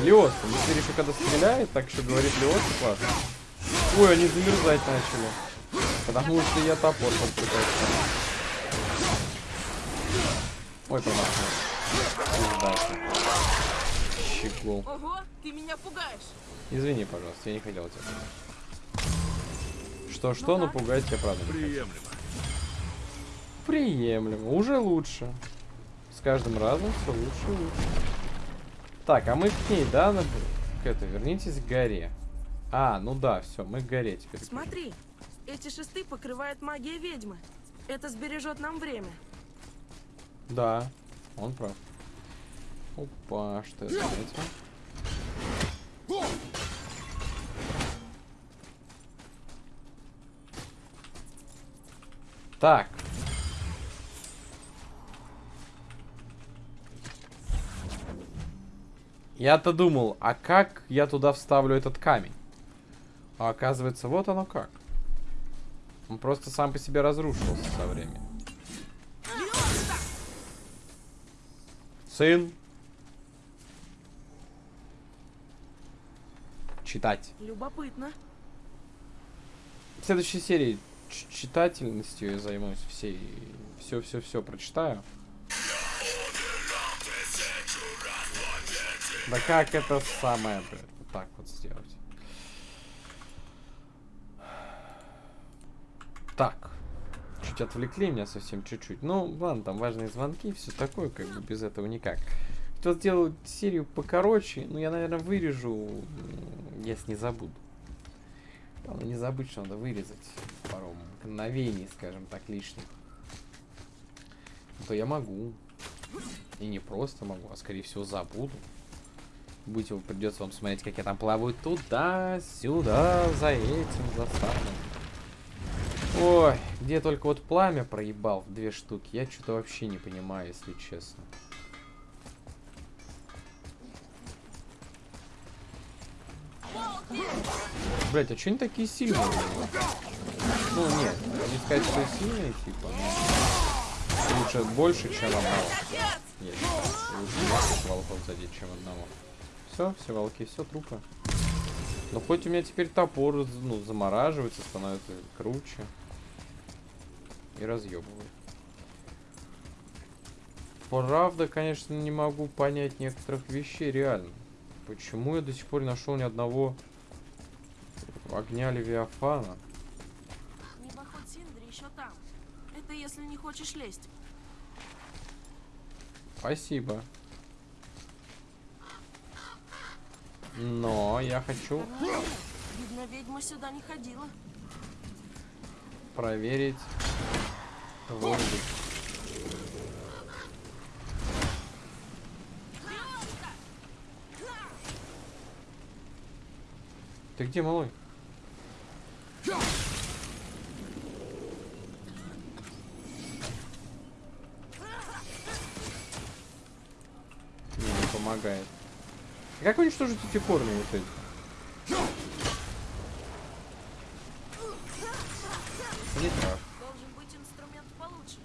Леос, теперь еще когда стреляет, так еще говорит Леос, классно. Ой, они замерзать начали. Потому что я топор подпытался. Ой, промахнулся. Щегол. Ого, ты меня пугаешь. Извини, пожалуйста, я не хотел тебя. Что-что, но пугать тебя правда. Приемлемо. Приемлемо. Уже лучше. С каждым разом все лучше и лучше. Так, а мы к ней, да? на- К это, вернитесь к горе. А, ну да, все, мы к горе теперь. Смотри, эти шесты покрывает магия ведьмы. Это сбережет нам время. Да, он прав. Опа, что это? Так. Я-то думал, а как я туда вставлю этот камень? А оказывается, вот оно как. Он просто сам по себе разрушился со временем. Сын. Читать. Любопытно. В следующей серии читательностью я займусь всей. Все-все-все прочитаю. Да как это самое, блядь, вот так вот сделать? Так. Чуть отвлекли меня совсем чуть-чуть. Ну, ладно, там важные звонки, все такое, как бы без этого никак. Хотел сделать серию покороче, но я, наверное, вырежу, если не забуду. Главное не забыть, что надо вырезать пару мгновений, скажем так, лишних. А то я могу. И не просто могу, а скорее всего забуду. Будете, придется вам смотреть, как я там плаваю туда-сюда, за этим, за самым. Ой, где только вот пламя проебал в две штуки, я что-то вообще не понимаю, если честно. Блять, а что они такие сильные? Ну, нет, не сказать, что сильные, типа, но лучше больше, чем одного. Нет, лучше больше волков задеть, чем одного. Все, все волки, все трупы. Но хоть у меня теперь топор, ну, замораживается, становится круче. И разъебывает. Правда, конечно, не могу понять некоторых вещей, реально. Почему я до сих пор не нашел ни одного огня Левиафана? Небоход Синдри еще там. Это если не хочешь лезть. Спасибо. Но я хочу Видно, ведьма сюда не ходила. проверить воздух. Ты где, малой? Не, не помогает. Как уничтожить эти корни вот эти? Не так. Должен быть инструмент получше.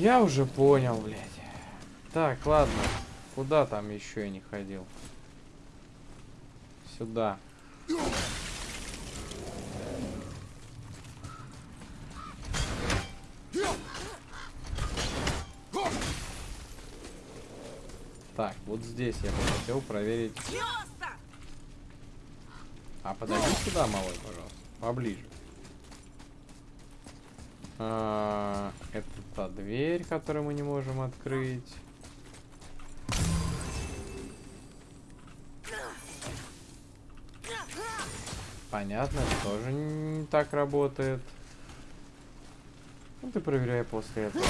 Я уже понял, блядь. Так, ладно. Куда там еще я не ходил? Сюда. Так, вот здесь я бы хотел проверить. А подойди сюда, малой, пожалуйста. Поближе. А, это та дверь, которую мы не можем открыть. Понятно, это тоже не так работает. Ну ты проверяй после этого.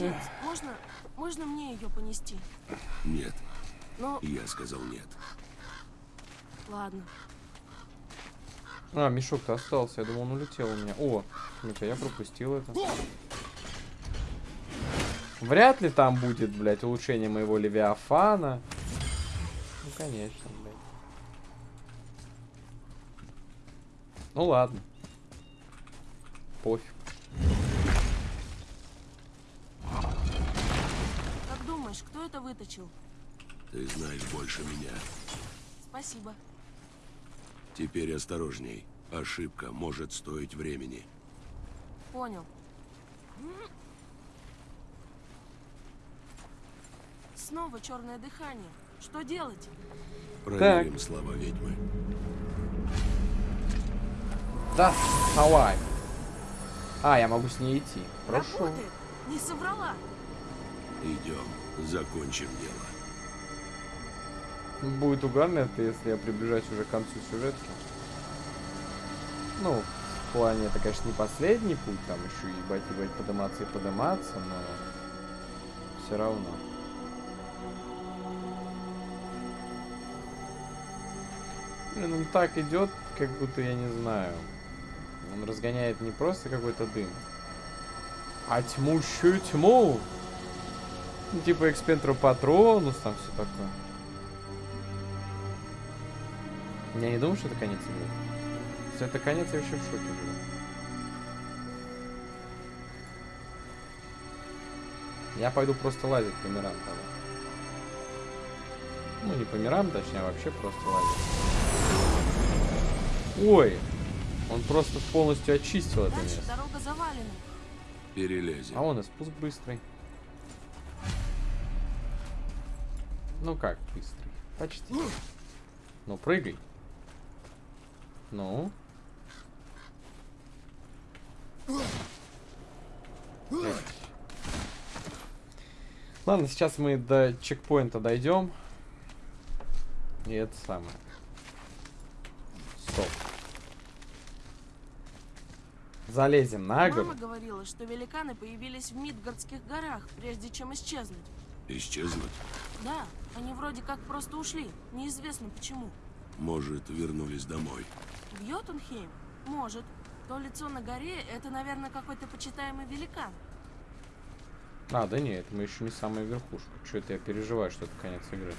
Отец, можно, можно мне ее понести? Нет, Ну, я сказал нет. ладно. А, мешок-то остался. Я думал, он улетел у меня. О, смотрите, я пропустил это. Вряд ли там будет, блядь, улучшение моего Левиафана. Ну, конечно, блядь. Ну, ладно. Пофиг. Как думаешь, кто это выточил? Ты знаешь больше меня. Спасибо. Теперь осторожней. Ошибка может стоить времени. Понял. Снова черное дыхание. Что делать? Проверим слова ведьмы. Да, давай. А, я могу с ней идти. Хорошо. Работает. Не соврала. Идем, закончим дело. Будет угарно это, если я приближаюсь уже к концу сюжетки. Ну, в плане, это, конечно, не последний путь, там еще ебать, ебать, подниматься и подниматься, но все равно. Блин, он так идет, как будто я не знаю. Он разгоняет не просто какой-то дым, а тьмущую тьму. Ну, типа экспентру патронус, там все такое. Я не думаю, что это конец игры. Если это конец, я вообще в шоке буду. Я пойду просто лазить по мирам тогда. Ну, не по мирам, точнее, а вообще просто лазить. Ой! Он просто полностью очистил это место. дорога завалена. Перелезем. А он и спуск быстрый. Ну как быстрый? Почти. Ну, прыгай. Ну. Ладно, сейчас мы до чекпоинта дойдем. И это самое. Стоп. Залезем на гору. Мама говорила, что великаны появились в Мидгардских горах, прежде чем исчезнуть. Исчезнуть? Да, они вроде как просто ушли. Неизвестно почему. Может, вернулись домой. В Йотунхейм? Может. То лицо на горе — это, наверное, какой-то почитаемый великан. А, да нет, мы еще не самая верхушка. Что это я переживаю, что это конец игры.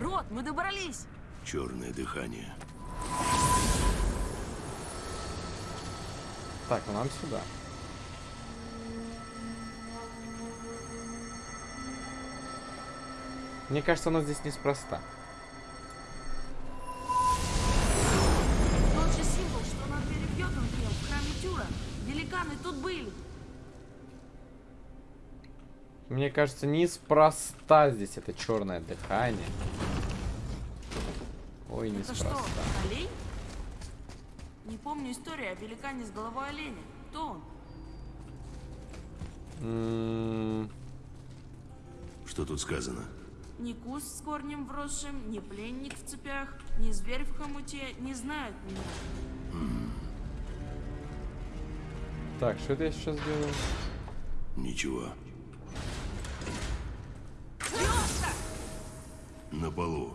Рот, мы добрались! Черное дыхание. Так, ну нам сюда. Мне кажется, она здесь неспроста. Мне кажется, неспроста здесь это черное дыхание. Ой, Это что, неспроста. олень? Не помню историю о великане с головой оленя. Кто он? М, Что тут сказано? Ни куст с корнем вросшим, ни пленник в цепях, ни зверь в хомуте не знают меня. Так, что это я сейчас делаю? Ничего. На полу.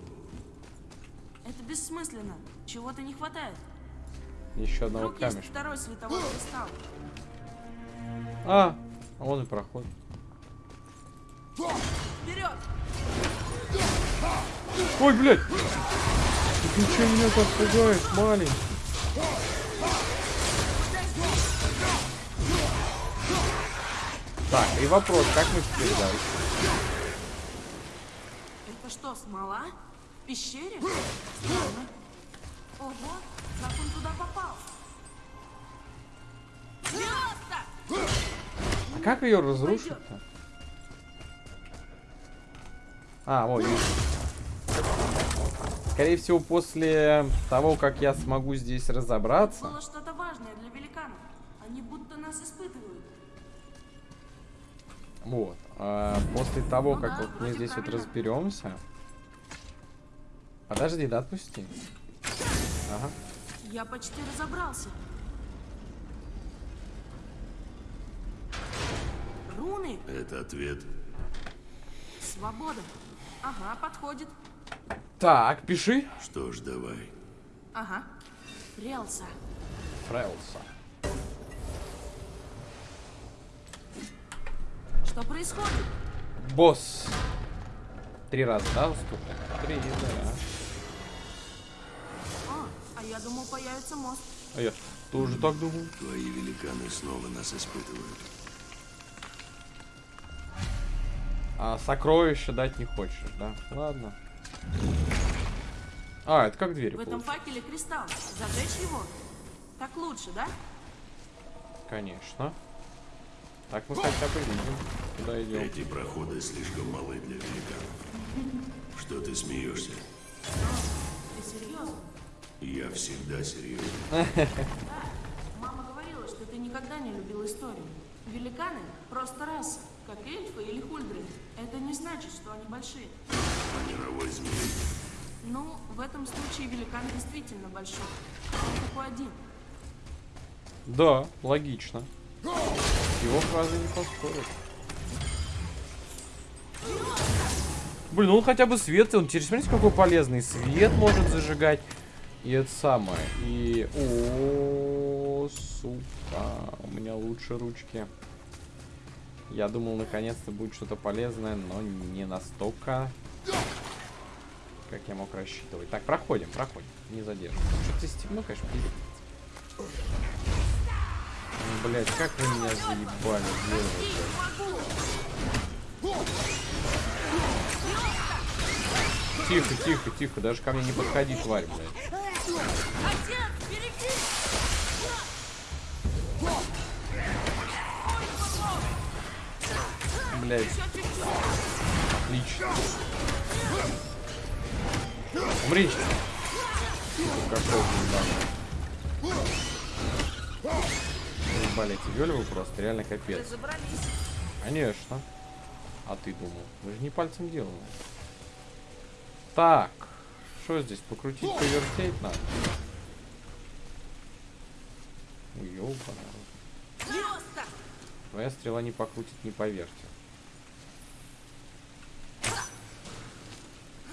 Это бессмысленно. Чего-то не хватает. Еще одного Вдруг камешка. второй световой кристалл. А, а он и проход. Вперед! Ой, блядь! Ты что меня так пугаешь, маленький? Так, и вопрос, как мы теперь дальше? Что, смола? В пещере? Странно. Ого, как он туда попал? А как ее разрушить-то? А, вот. Скорее всего, после того, как я смогу здесь разобраться. Было что-то важное для великанов. Они будто нас испытывают. Вот. а после того, Ну как вот мы здесь вот разберемся. Подожди, да отпусти. Ага. Я почти разобрался. коммуны? Это ответ. Свобода. Ага, подходит. Так, пиши. Что ж, давай. Ага. Релса. Фрелса. Что происходит? Босс. Три раза, да, уступил? Три, да. А, а я думал, появится мост. А я тоже так думал. Твои великаны снова нас испытывают. А сокровища дать не хочешь, да? Ладно. А, это как дверь. В этом факеле кристалл. Зажечь его? Так лучше, да? Конечно. Так мы хотя бы видим, куда идем. Эти проходы слишком малы для великанов. Что ты смеешься? Я всегда серьезен. Мама говорила, что ты никогда не любил историю. Великаны — просто раса, как эльфы или хульдры. Это не значит, что они большие. А мировой змей. Ну, в этом случае великан действительно большой. Он такой один. Да, логично. Его фразы не поспорят. Блин, ну он хотя бы свет, он теперь смотрите, какой полезный. Свет может зажигать. И это самое. И... О, сука. У меня лучше ручки. Я думал, наконец-то будет что-то полезное, но не настолько, как я мог рассчитывать. Так, проходим, проходим. Не задерживаем. Что-то стемно, конечно, пиздец. Блять, как вы меня заебали, девушка. Тихо, тихо, тихо, даже ко мне не подходи, тварь, блядь. Отец, береги! Блядь. Отлично. Умри. Какой Ебали эти вельвы просто, реально капец. Конечно. А ты думал? Мы же не пальцем делаем. Так. Что здесь? Покрутить, повертеть надо? Звезда! Твоя стрела не покрутит, не повертит.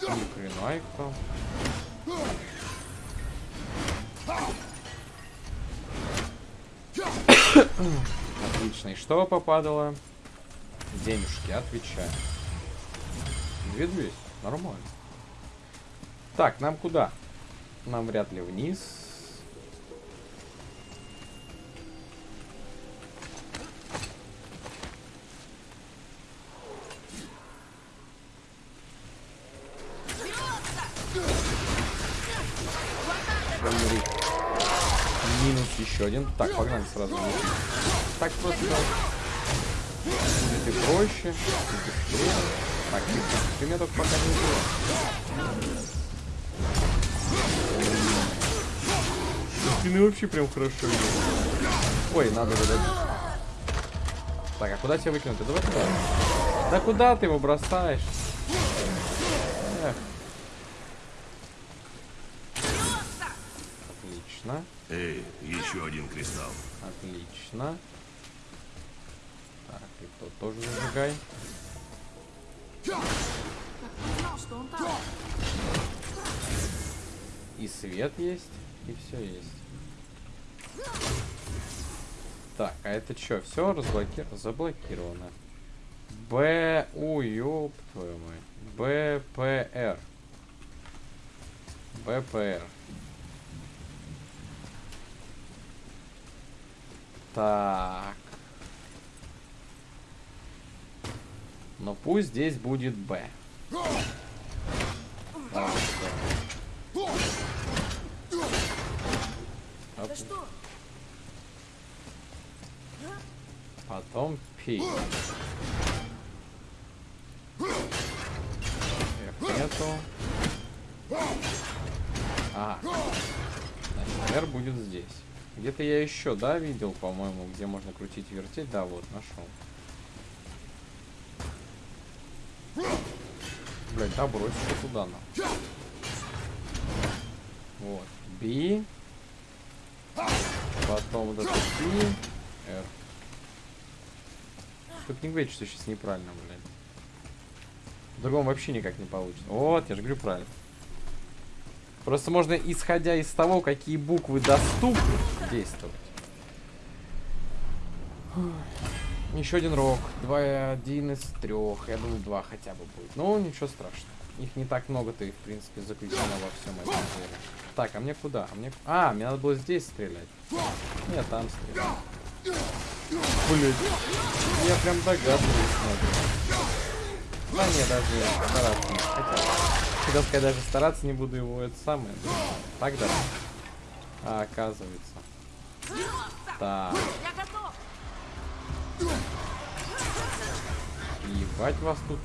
Ни хрена их там. Отлично. И что попадало? Денежки, отвечаю. 2200. Нормально. Так, нам куда? Нам вряд ли вниз. Один. Так, погнали сразу. Так просто будет и проще, и быстрее. Так, тихо. Ты меня только пока не. Спины вообще прям хорошо идут. Ой, надо выдать. Так, а куда тебя выкинуть? Давай туда. Да куда ты его бросаешь? Эх. Отлично. Эй, еще один кристалл. Отлично. Так, и то тоже зажигай. И свет есть, и все есть. Так, а это что? Все разблокировано? Заблокировано. Б... Ой, ёб твою мать. БПР. БПР. Так. Но пусть здесь будет Б. Да что? Потом Пи. F нету. А. Значит, R будет здесь. Где-то я еще, да, видел, по-моему, где можно крутить вертеть. Да, вот, нашел. Блять, да, брось что туда нам. Вот. B. Потом вот это P. R. Только не говорите, что сейчас неправильно, блядь. В другом вообще никак не получится. Вот, я же говорю правильно. Просто можно, исходя из того, какие буквы доступны, действовать. Еще один рог. Два, один из трех. Я думаю, два хотя бы будет. Ну, ничего страшного. Их не так много-то и, в принципе, заключено во всем этом деле. Так, а мне куда? А, мне... а, мне надо было здесь стрелять. Нет, там стрелять. Блин. Я прям догадываюсь, смотрю. Да не, даже не. Хотя, хотел сказать, даже стараться не буду его, это самое. Так да. А, оказывается. Так. Ебать вас тут.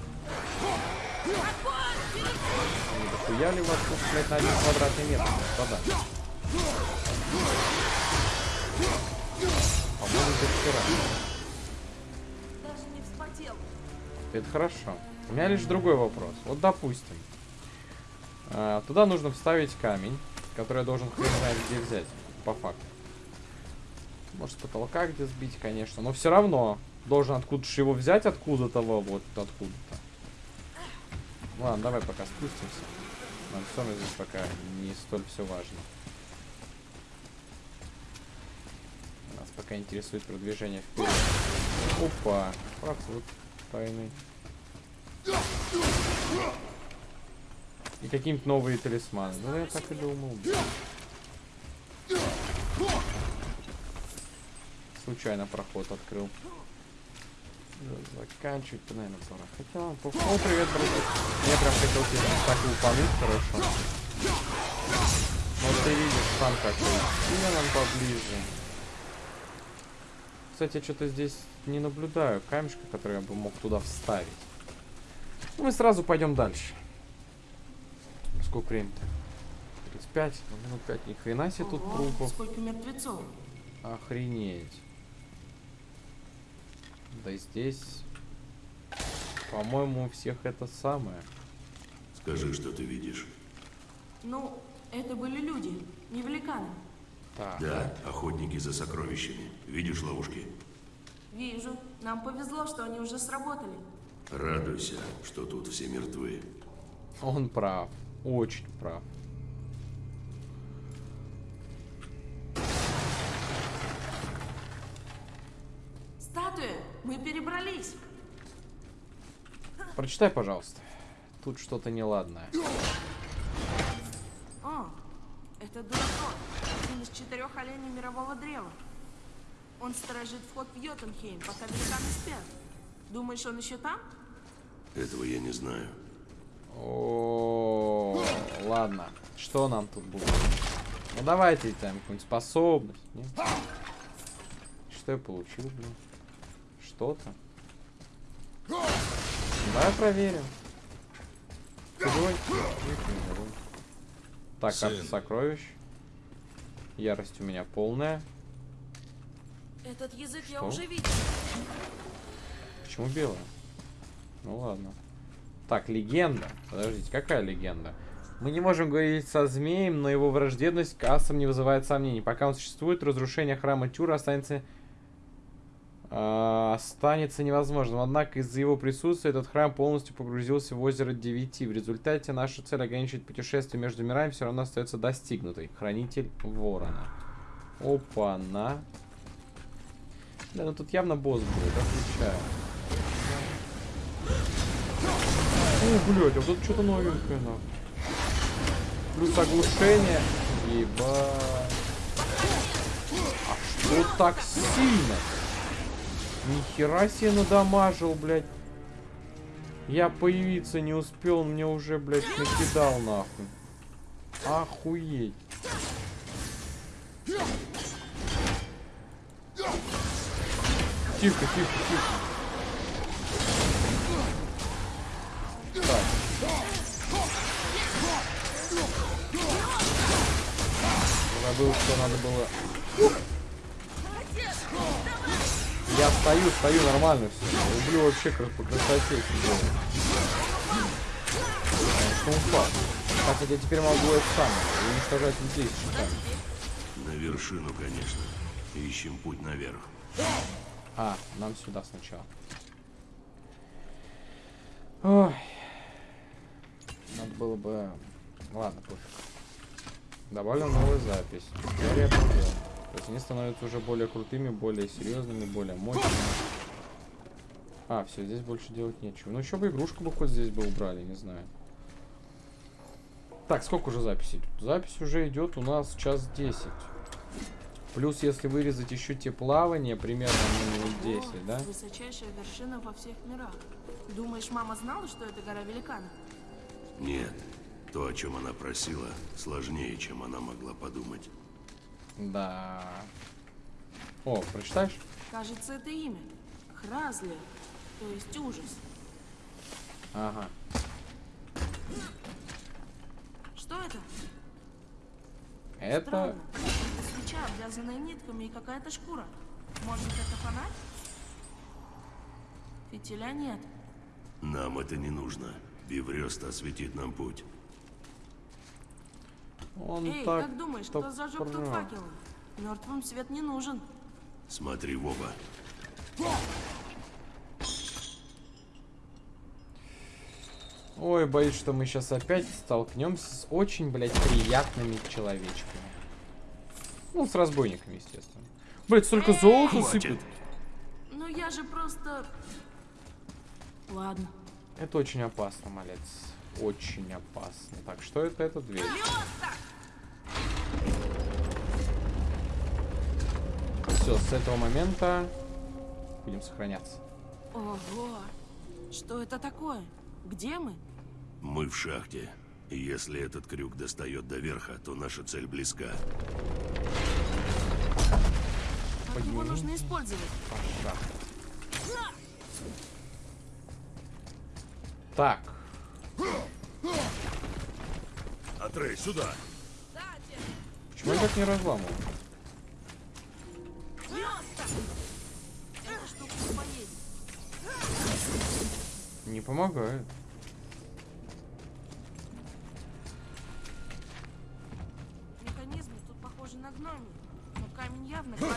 Не дохуя ли вас тут, блядь, на один квадратный метр, господа? По-моему, это вчера. Даже не вспотел. Это хорошо. У меня лишь другой вопрос. Вот допустим. А, туда нужно вставить камень, который я должен хрен знает где взять. По факту. Может с потолка где сбить, конечно. Но все равно должен откуда-то его взять откуда-то, во, вот откуда-то. Ладно, давай пока спустимся. Нам все здесь пока не столь все важно. Нас пока интересует продвижение вперед. Опа, проход тайный. И какие-нибудь новые талисманы. Ну, я так и думал. Случайно проход открыл. Да, Заканчивать, наверное, пора. Хотя, по- о, привет, братик. Я прям хотел тебя так и упомянуть, хорошо. Вот ты видишь сам какой. Сильно нам поближе. Кстати, я что-то здесь не наблюдаю камешка, который я бы мог туда вставить. Ну, мы сразу пойдем дальше. Сколько времени-то? 35, ну, минут 5. Ни хрена себе тут Ого, трупов. Сколько мертвецов. Охренеть. Да и здесь, по-моему, у всех это самое. Скажи, что ты видишь. Ну, это были люди, не великаны. Так, Да, охотники за сокровищами. Видишь ловушки? Вижу. Нам повезло, что они уже сработали. Радуйся, что тут все мертвы. он прав. Очень прав. Статуя! Мы перебрались! Прочитай, пожалуйста. Тут что-то неладное. О, это Дуrakот, один из четырех оленей мирового древа. Он сторожит вход в Йотунхейм, пока великаны спят. Думаешь, он еще там? Этого я не знаю. О, ладно. Что нам тут будет? Ну давайте там какую-нибудь способность. нет? Что я получил, блин? Что-то. Давай проверим. Живой? Так, карта сокровищ. Ярость у меня полная. Этот язык я Что? уже видел. Почему белая? Ну ладно. Так, легенда. Подождите, какая легенда? Мы не можем говорить со змеем, но его враждебность к не вызывает сомнений. Пока он существует, разрушение храма Тюра останется... а, останется невозможным. Однако из-за его присутствия этот храм полностью погрузился в озеро Девяти. В результате наша цель ограничить путешествие между мирами все равно остается достигнутой. Хранитель Ворона. Опа-на. Да, ну тут явно босс будет, отвечаю. О, блядь, а тут что-то новенькое, нахуй. Плюс оглушение. Ебать. А что так сильно? Нихера себе надамажил, блядь. Я появиться не успел, он мне уже, блядь, накидал, нахуй. Охуеть. Тихо, тихо, тихо. Забыл, что надо было. Я стою, стою нормально все. Люблю вообще как по красоте. Конечно, упал. Кстати, я теперь могу это самое, уничтожать людей. На вершину, конечно. Ищем путь наверх. А, нам сюда сначала. Ой. Надо было бы... Ладно, пофиг. Добавлю новую запись. Теперь я понял. То есть они становятся уже более крутыми, более серьезными, более мощными. А, все, здесь больше делать нечего. Ну, еще бы игрушку бы хоть здесь бы убрали, не знаю. Так, сколько уже записи идет? Запись уже идет у нас час 10. Плюс, если вырезать еще те плавания, примерно ну, минут 10, да? Высочайшая вершина во всех мирах. Думаешь, мама знала, что это гора великанов? Нет, то, о чем она просила, сложнее, чем она могла подумать. Да. О, прочитаешь? Кажется, это имя. Хразли. То есть ужас. Ага. Что это? Это... Странно. Это свеча, обвязанная нитками и какая-то шкура. Может, это фонарь? Фитиля нет. Нам это не нужно. Биврест осветит нам путь. Он Эй, так... как думаешь, кто зажег тут прав. факелы? Мертвым свет не нужен. Смотри в оба. Ой, боюсь, что мы сейчас опять столкнемся с очень, блядь, приятными человечками. Ну, с разбойниками, естественно. Блядь, столько золота Хватит. сыпет. Ну я же просто... Ладно. Это очень опасно, малец. Очень опасно. Так, что это? Это дверь. Все, с этого момента будем сохраняться. Ого! Что это такое? Где мы? Мы в шахте. И если этот крюк достает до верха, то наша цель близка. Как его нужно использовать? Так, Атрей, сюда. почему я так не штука не помогает. Механизмы тут похожи на гномии. Но камень явно клали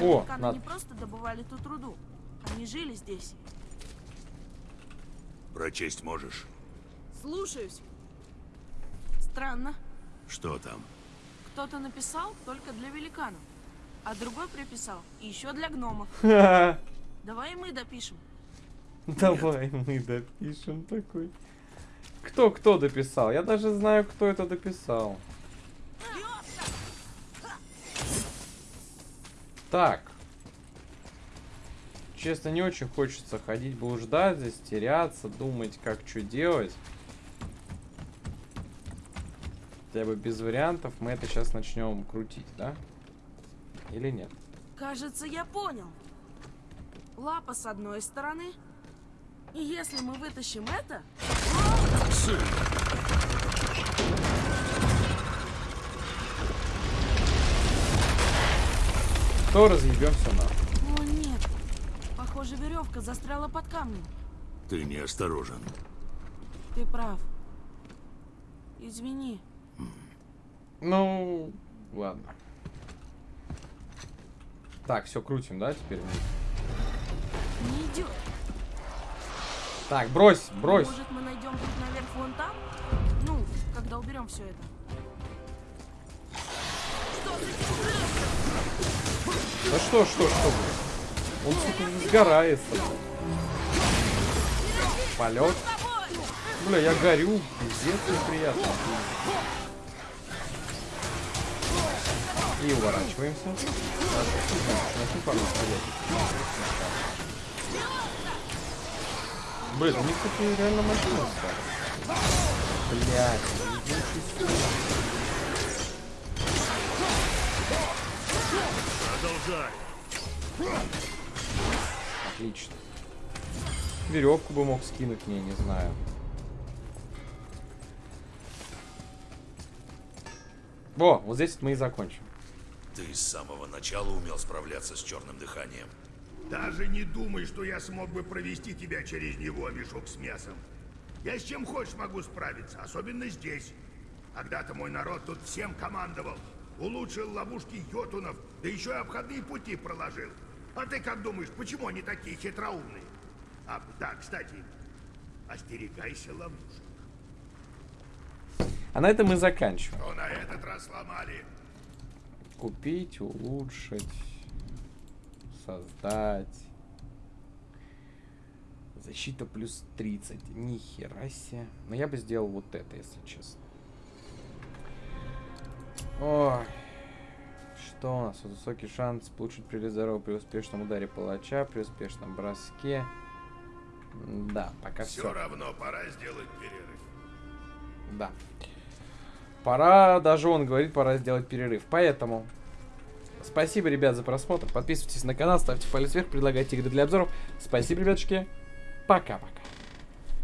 О, не просто добывали тут руду. Они жили здесь. Прочесть можешь? Слушаюсь. Странно. Что там? Кто-то написал только для великанов, а другой приписал еще для гномов. Давай мы допишем. Давай мы допишем такой. Кто кто дописал? Я даже знаю, кто это дописал. Так. Честно, не очень хочется ходить, блуждать здесь, теряться, думать, как что делать. Хотя бы без вариантов мы это сейчас начнем крутить, да? Или нет? Кажется, я понял. Лапа с одной стороны. И если мы вытащим это, То разъебем все на. Похоже веревка застряла под камнем. Ты неосторожен. Ты прав. Извини. Ну, ладно. Так, все крутим, да, теперь? Не идет. Так, брось, брось. Может, мы найдем путь наверх вон там? Ну, когда уберем все это. Что? Да что, что, что, блин? Он, сука, сгорается. Полет. Бля, я горю. Пиздец неприятно. И уворачиваемся. Блин, у них, кстати, реально машина стала. Блядь. Продолжай. Отлично. Веревку бы мог скинуть мне, не знаю. Во, вот здесь мы и закончим. Ты с самого начала умел справляться с черным дыханием. Даже не думай, что я смог бы провести тебя через него, мешок с мясом. Я с чем хочешь могу справиться, особенно здесь. Когда-то мой народ тут всем командовал. Улучшил ловушки йотунов, да еще и обходные пути проложил. А ты как думаешь, почему они такие хитроумные? А, да, кстати, Остерегайся ловушек. А на этом мы заканчиваем. Что на этот раз сломали? Купить, улучшить, создать. Защита плюс 30. Ни хера себе. Но я бы сделал вот это, если честно. Ой. Что у нас? Высокий шанс получить при здоровье при успешном ударе палача, при успешном броске. Да, пока Все все. равно пора сделать перерыв. Да. Пора, даже он говорит, пора сделать перерыв. Поэтому, спасибо, ребят, за просмотр. Подписывайтесь на канал, ставьте палец вверх, предлагайте игры для обзоров. Спасибо, ребятушки. Пока-пока.